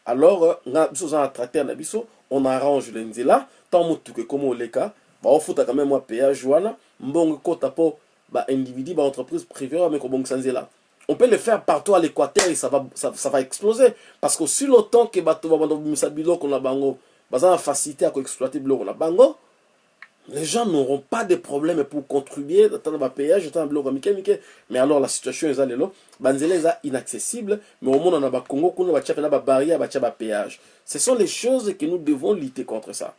alors nga biso oza na tracteur na biso on arrange le nzela ntango motuka ekoma oleka baofutaka meme mwa péage wana mbongo ekota mpo ba-individu, ba-entreprise privée, mais là. On peut le faire partout à l'équateur et ça va, ça, ça va exploser. Parce que si longtemps que bato va misa biloko na bango, baza facilité à exploiter biloko na bango, les gens n'auront pas de problème pour contribuer dans le péage, dans le Mais alors la situation est là, banzela est inaccessible, mais au monde on a Congo, on a ba ba barrière, ba ba péage. Ce sont les choses que nous devons lutter contre ça.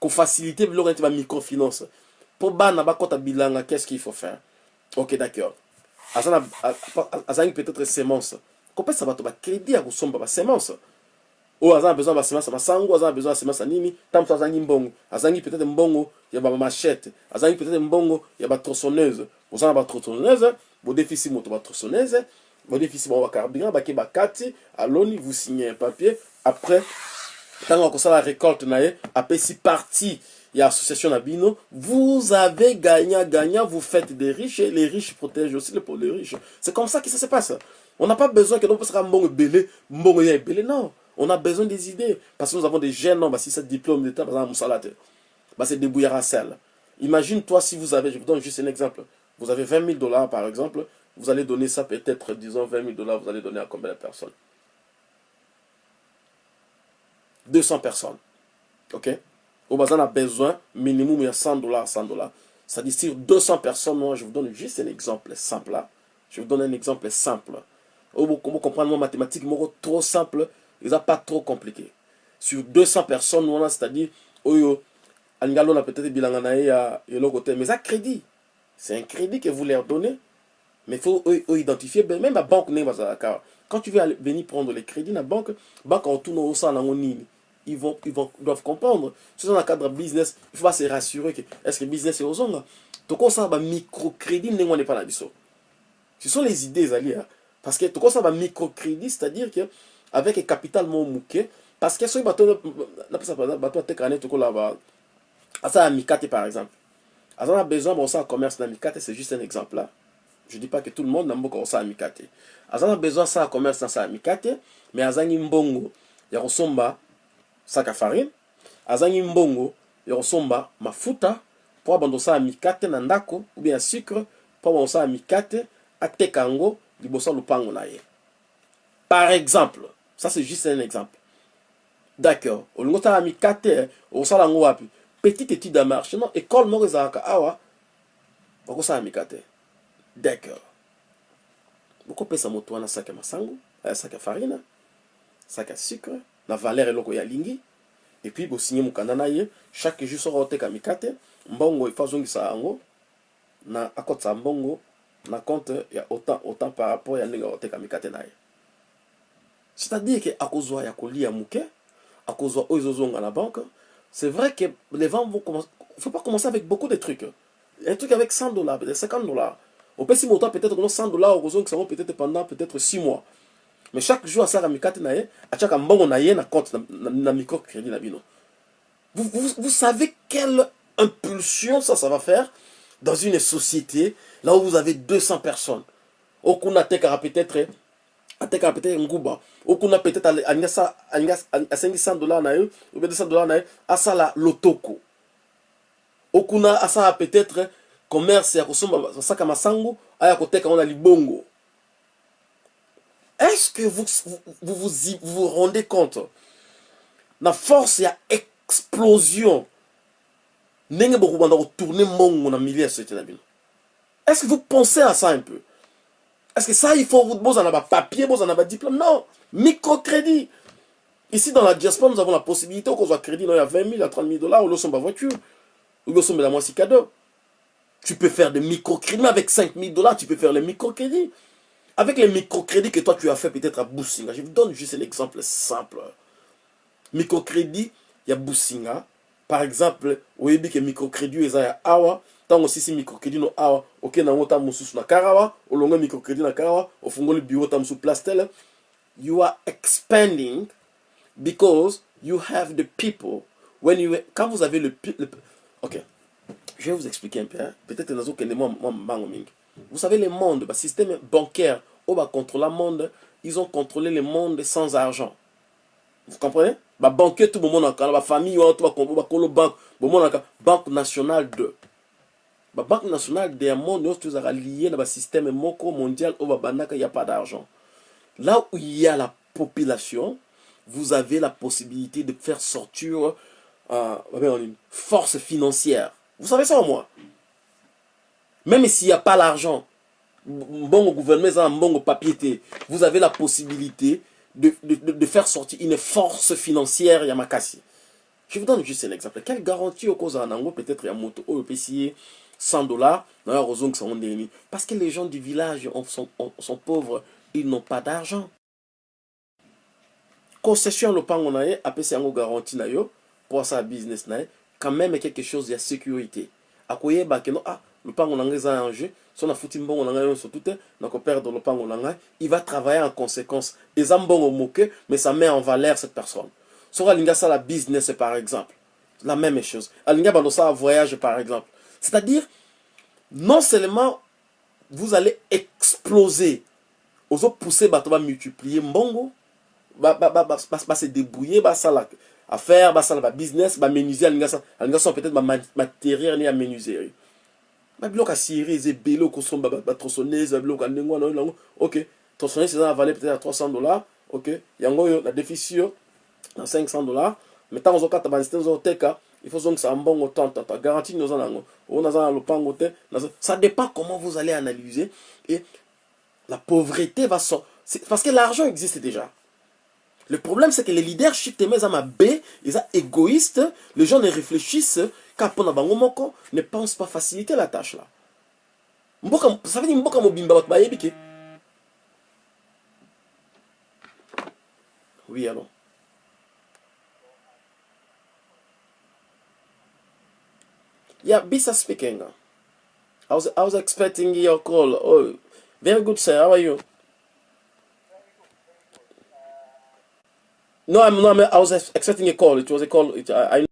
Qu'on facilite le microfinance. Pour bana qu'est-ce qu'il faut faire? Ok d'accord. Azangi peut-être semence. Kopesa bato bakredi ya kosomba basemence oyo aza na besoin ya ya masango aza na besoin ya ya nini? Ntango azangi mbongo. Azangi peut-être mbongo ya bamachete azangi peut-être mbongo ya batrosonneuse boza na batrosonneuse bodefisi moto batrosonneuse bodefisi bango bacarburant bake bakati aloni vous signez un papier. Après ntango akosala récolte na ye apesi partie il y a association Nabino, vous avez gagnant, gagnant, vous faites des riches et les riches protègent aussi les, les riches. C'est comme ça que ça se passe. On n'a pas besoin que l'on puisse faire bon belé, bon belé, non. On a besoin des idées. Parce que nous avons des jeunes, non, bah, si c'est diplôme d'État, par exemple, Moussalate, bah, c'est débouillard à sel. Imagine-toi si vous avez, je vous donne juste un exemple, vous avez 20 000 dollars par exemple, vous allez donner ça peut-être, disons 20 000 dollars, vous allez donner à combien de personnes? 200 personnes. Ok? Au bazar a besoin minimum il y a 100 dollars. 100 dollars sur 200 personnes moi je vous donne juste un exemple simple là. Je vous donne un exemple simple. Vous comprendre moi mathématique moi trop simple ils pas trop compliqué. Sur 200 personnes on c'est-à-dire oyo angalo na peut-être bilanga na ya le côté. Mais ça crédit. C'est un crédit que vous leur donnez. Mais faut identifier. Même la banque quand tu veux venir prendre les crédits la banque banque en tourne au sein ils, vont, ils, vont, doivent comprendre. Si dans le cadre business, il faut pas se rassurer que est-ce que business est aux ongles. Donc, on sait que microcrédit n'est pas la Ce sont les idées, Zali. Parce que tout ça, microcrédit, c'est-à-dire que avec capital mon mouké, parce que si on a bateau, bateau, bateau, bateau, bateau, bateau, bateau, par exemple. aza na besoin baosala commerce na mikate c'est juste un exemple là je dis pas que tout le monde na mboka osala mikate aza na besoin asala commerce na sala mikate mais azangi mbongo ya kosomba saka farine azangi mbongo ya kosomba mafuta mpo abanda osala mikate na ndako ou bien ya sucre mpo abanda osala mikate ateka yango liboso ya lopango na par exemple ça c'est juste un exemple. D'accord. Olingi osala mikate okosala yango wapi. Petite étude ya marché non école moko ezalaka awa bakosala mikate d'accord. Bokopesa moto wana saki ya masango saki ya farine saki ya sucre na valeur eloko ya lingi. Epuis bosinye mokanda chaque jour oteka mikate mbongo ifa azongisa yango na akotisa mbongo na compte ya autant autant par rapport ya ndenge mikate na ye c'est-à-dire ke akozwa ya kolia moke akozwa oyo ezozonga na banque. C'est vrai que les ventes vont commencer faut pas commencer avec beaucoup de trucs. Un truc avec 100 dollars peut-être 50 dollars. Opesi moto peut-être kono 100 dollars okozongisa yango peut-être pendant peut-être 6 mois. Mais chaque jour mikate na ye atiaka mbongo na na compte na, microcrédit na vous, vous, vous savez quelle impulsion ça ça va faire dans une société là où vous avez 200 personnes. Okuna atekaka peut-être atekaka peut-être nguba. Okuna peut-être asengi 100 dollars na ye ou bien 200 dollars na ye asala lotoko. Okuna asala peut-être commerce ya kosomba basaka masango aya koteka ngo na libongo. Est-ce que vous vous, vous, vous, vous rendez compte? Na force ya explosion ndenge bokobanda kotourne mbongo na milieu ya société na bino est-ce que vous pensez à ça un peu? Est-ce que ça il faut bozala na bapapier bozala na badiplôme non microcrédit ici dans la diaspora nous avons la possibilité okozwa crédit no ya 20 000 à 30 000 dollars olosomba voiture olosombela mwasi cadeau tu peux faire des microcrédits, mais avec 5 000 dollars, tu peux faire les microcrédits. Avec les microcrédits que toi tu as fait peut-être à Boussinga, je vous donne juste un exemple simple. Microcrédit, il y a Boussinga. Par exemple, au que microcrédit, il y a Awa ntango osisi microcrédit no awa okende yango ntango mosusu na karawa olongo microcrédit na karawa ofungoli bureau ntango mosusu place tele you are expanding because you have the people. When you quand vous avez le, le ok. Je vais vous expliquer un peu hein. peut-être nazokende mwa mbango mingi. Vous savez le monde basystème bancaire oyo bacontrôla monde ils ont contrôlé le monde sans argent. Vous comprenez? Babanquier tout bomonaka na bafamille wana to bakolo banke bomonaka banque nationale 2 babanque nationale ya monde nyonso tozalaka lie na basysteme moko mondial il babandaka a pas d'argent là où il y a la population vous avez la possibilité de faire sortir euh, une force financière vous savez ça au moins? Même s'il n'y a pas l'argent bon gouvernement un bon papier vous avez la possibilité de, faire sortir une force financière Yamakasi. Je vous donne juste un exemple. Quelle garantie au cause en peut-être Yamoto, au oh, 100 dollars Parce que les gens du village sont, sont pauvres, ils n'ont pas d'argent. Concession le pan on a appelé ça garantie pour sa business quand même quelque chose de sécurité. Akoyeba ke no ah lopango na ngai eza en jeu. So nafuti mbongo na ngai nyonso tu te nakoperdre lopango na ngai il va travailler en conséquence. Eza mbongo moke mais ça met en valeur cette personne. Soki alingi asala business par exemple la même chose. Alingi abanda osala voyage par exemple c'est à dire non seulement vous allez exploser ozopousser bato bamultiplier mbongo base débrouiller basala affaire basala babusiness bamenuisier alingi asala peut-être bamatériel ne ya menuiserie babiloko ya syrie eza ebele okosomba batrosonnaise babiloko ya ndenge wana oyo nango ok. Trosonnaise eza na valeur peut-être ya 300 dollars ok. Yango oyo na déficit yo na 500 dollars. Mais ntango ozokata banzete ozoteka il faut ozongisa mbongo tantata garantie nini oza nango oyo naza na lopango te ça dépend comment vous allez analyser et la pauvreté va sortir parce que l'argent existe déjà Le problème, c'est que les leadership te mettent à ils sont égoïstes, les gens ne réfléchissent qu'à pona bango moko, ne pensent pas faciliter la tâche là. Ça veut dire mboka mobimba. Oui, allons. Yeah, Bisa speaking. I was, I was expecting your call. Oh, very good, sir. How are you? No, I'm not. I was expecting a call. It was a call. It, I, I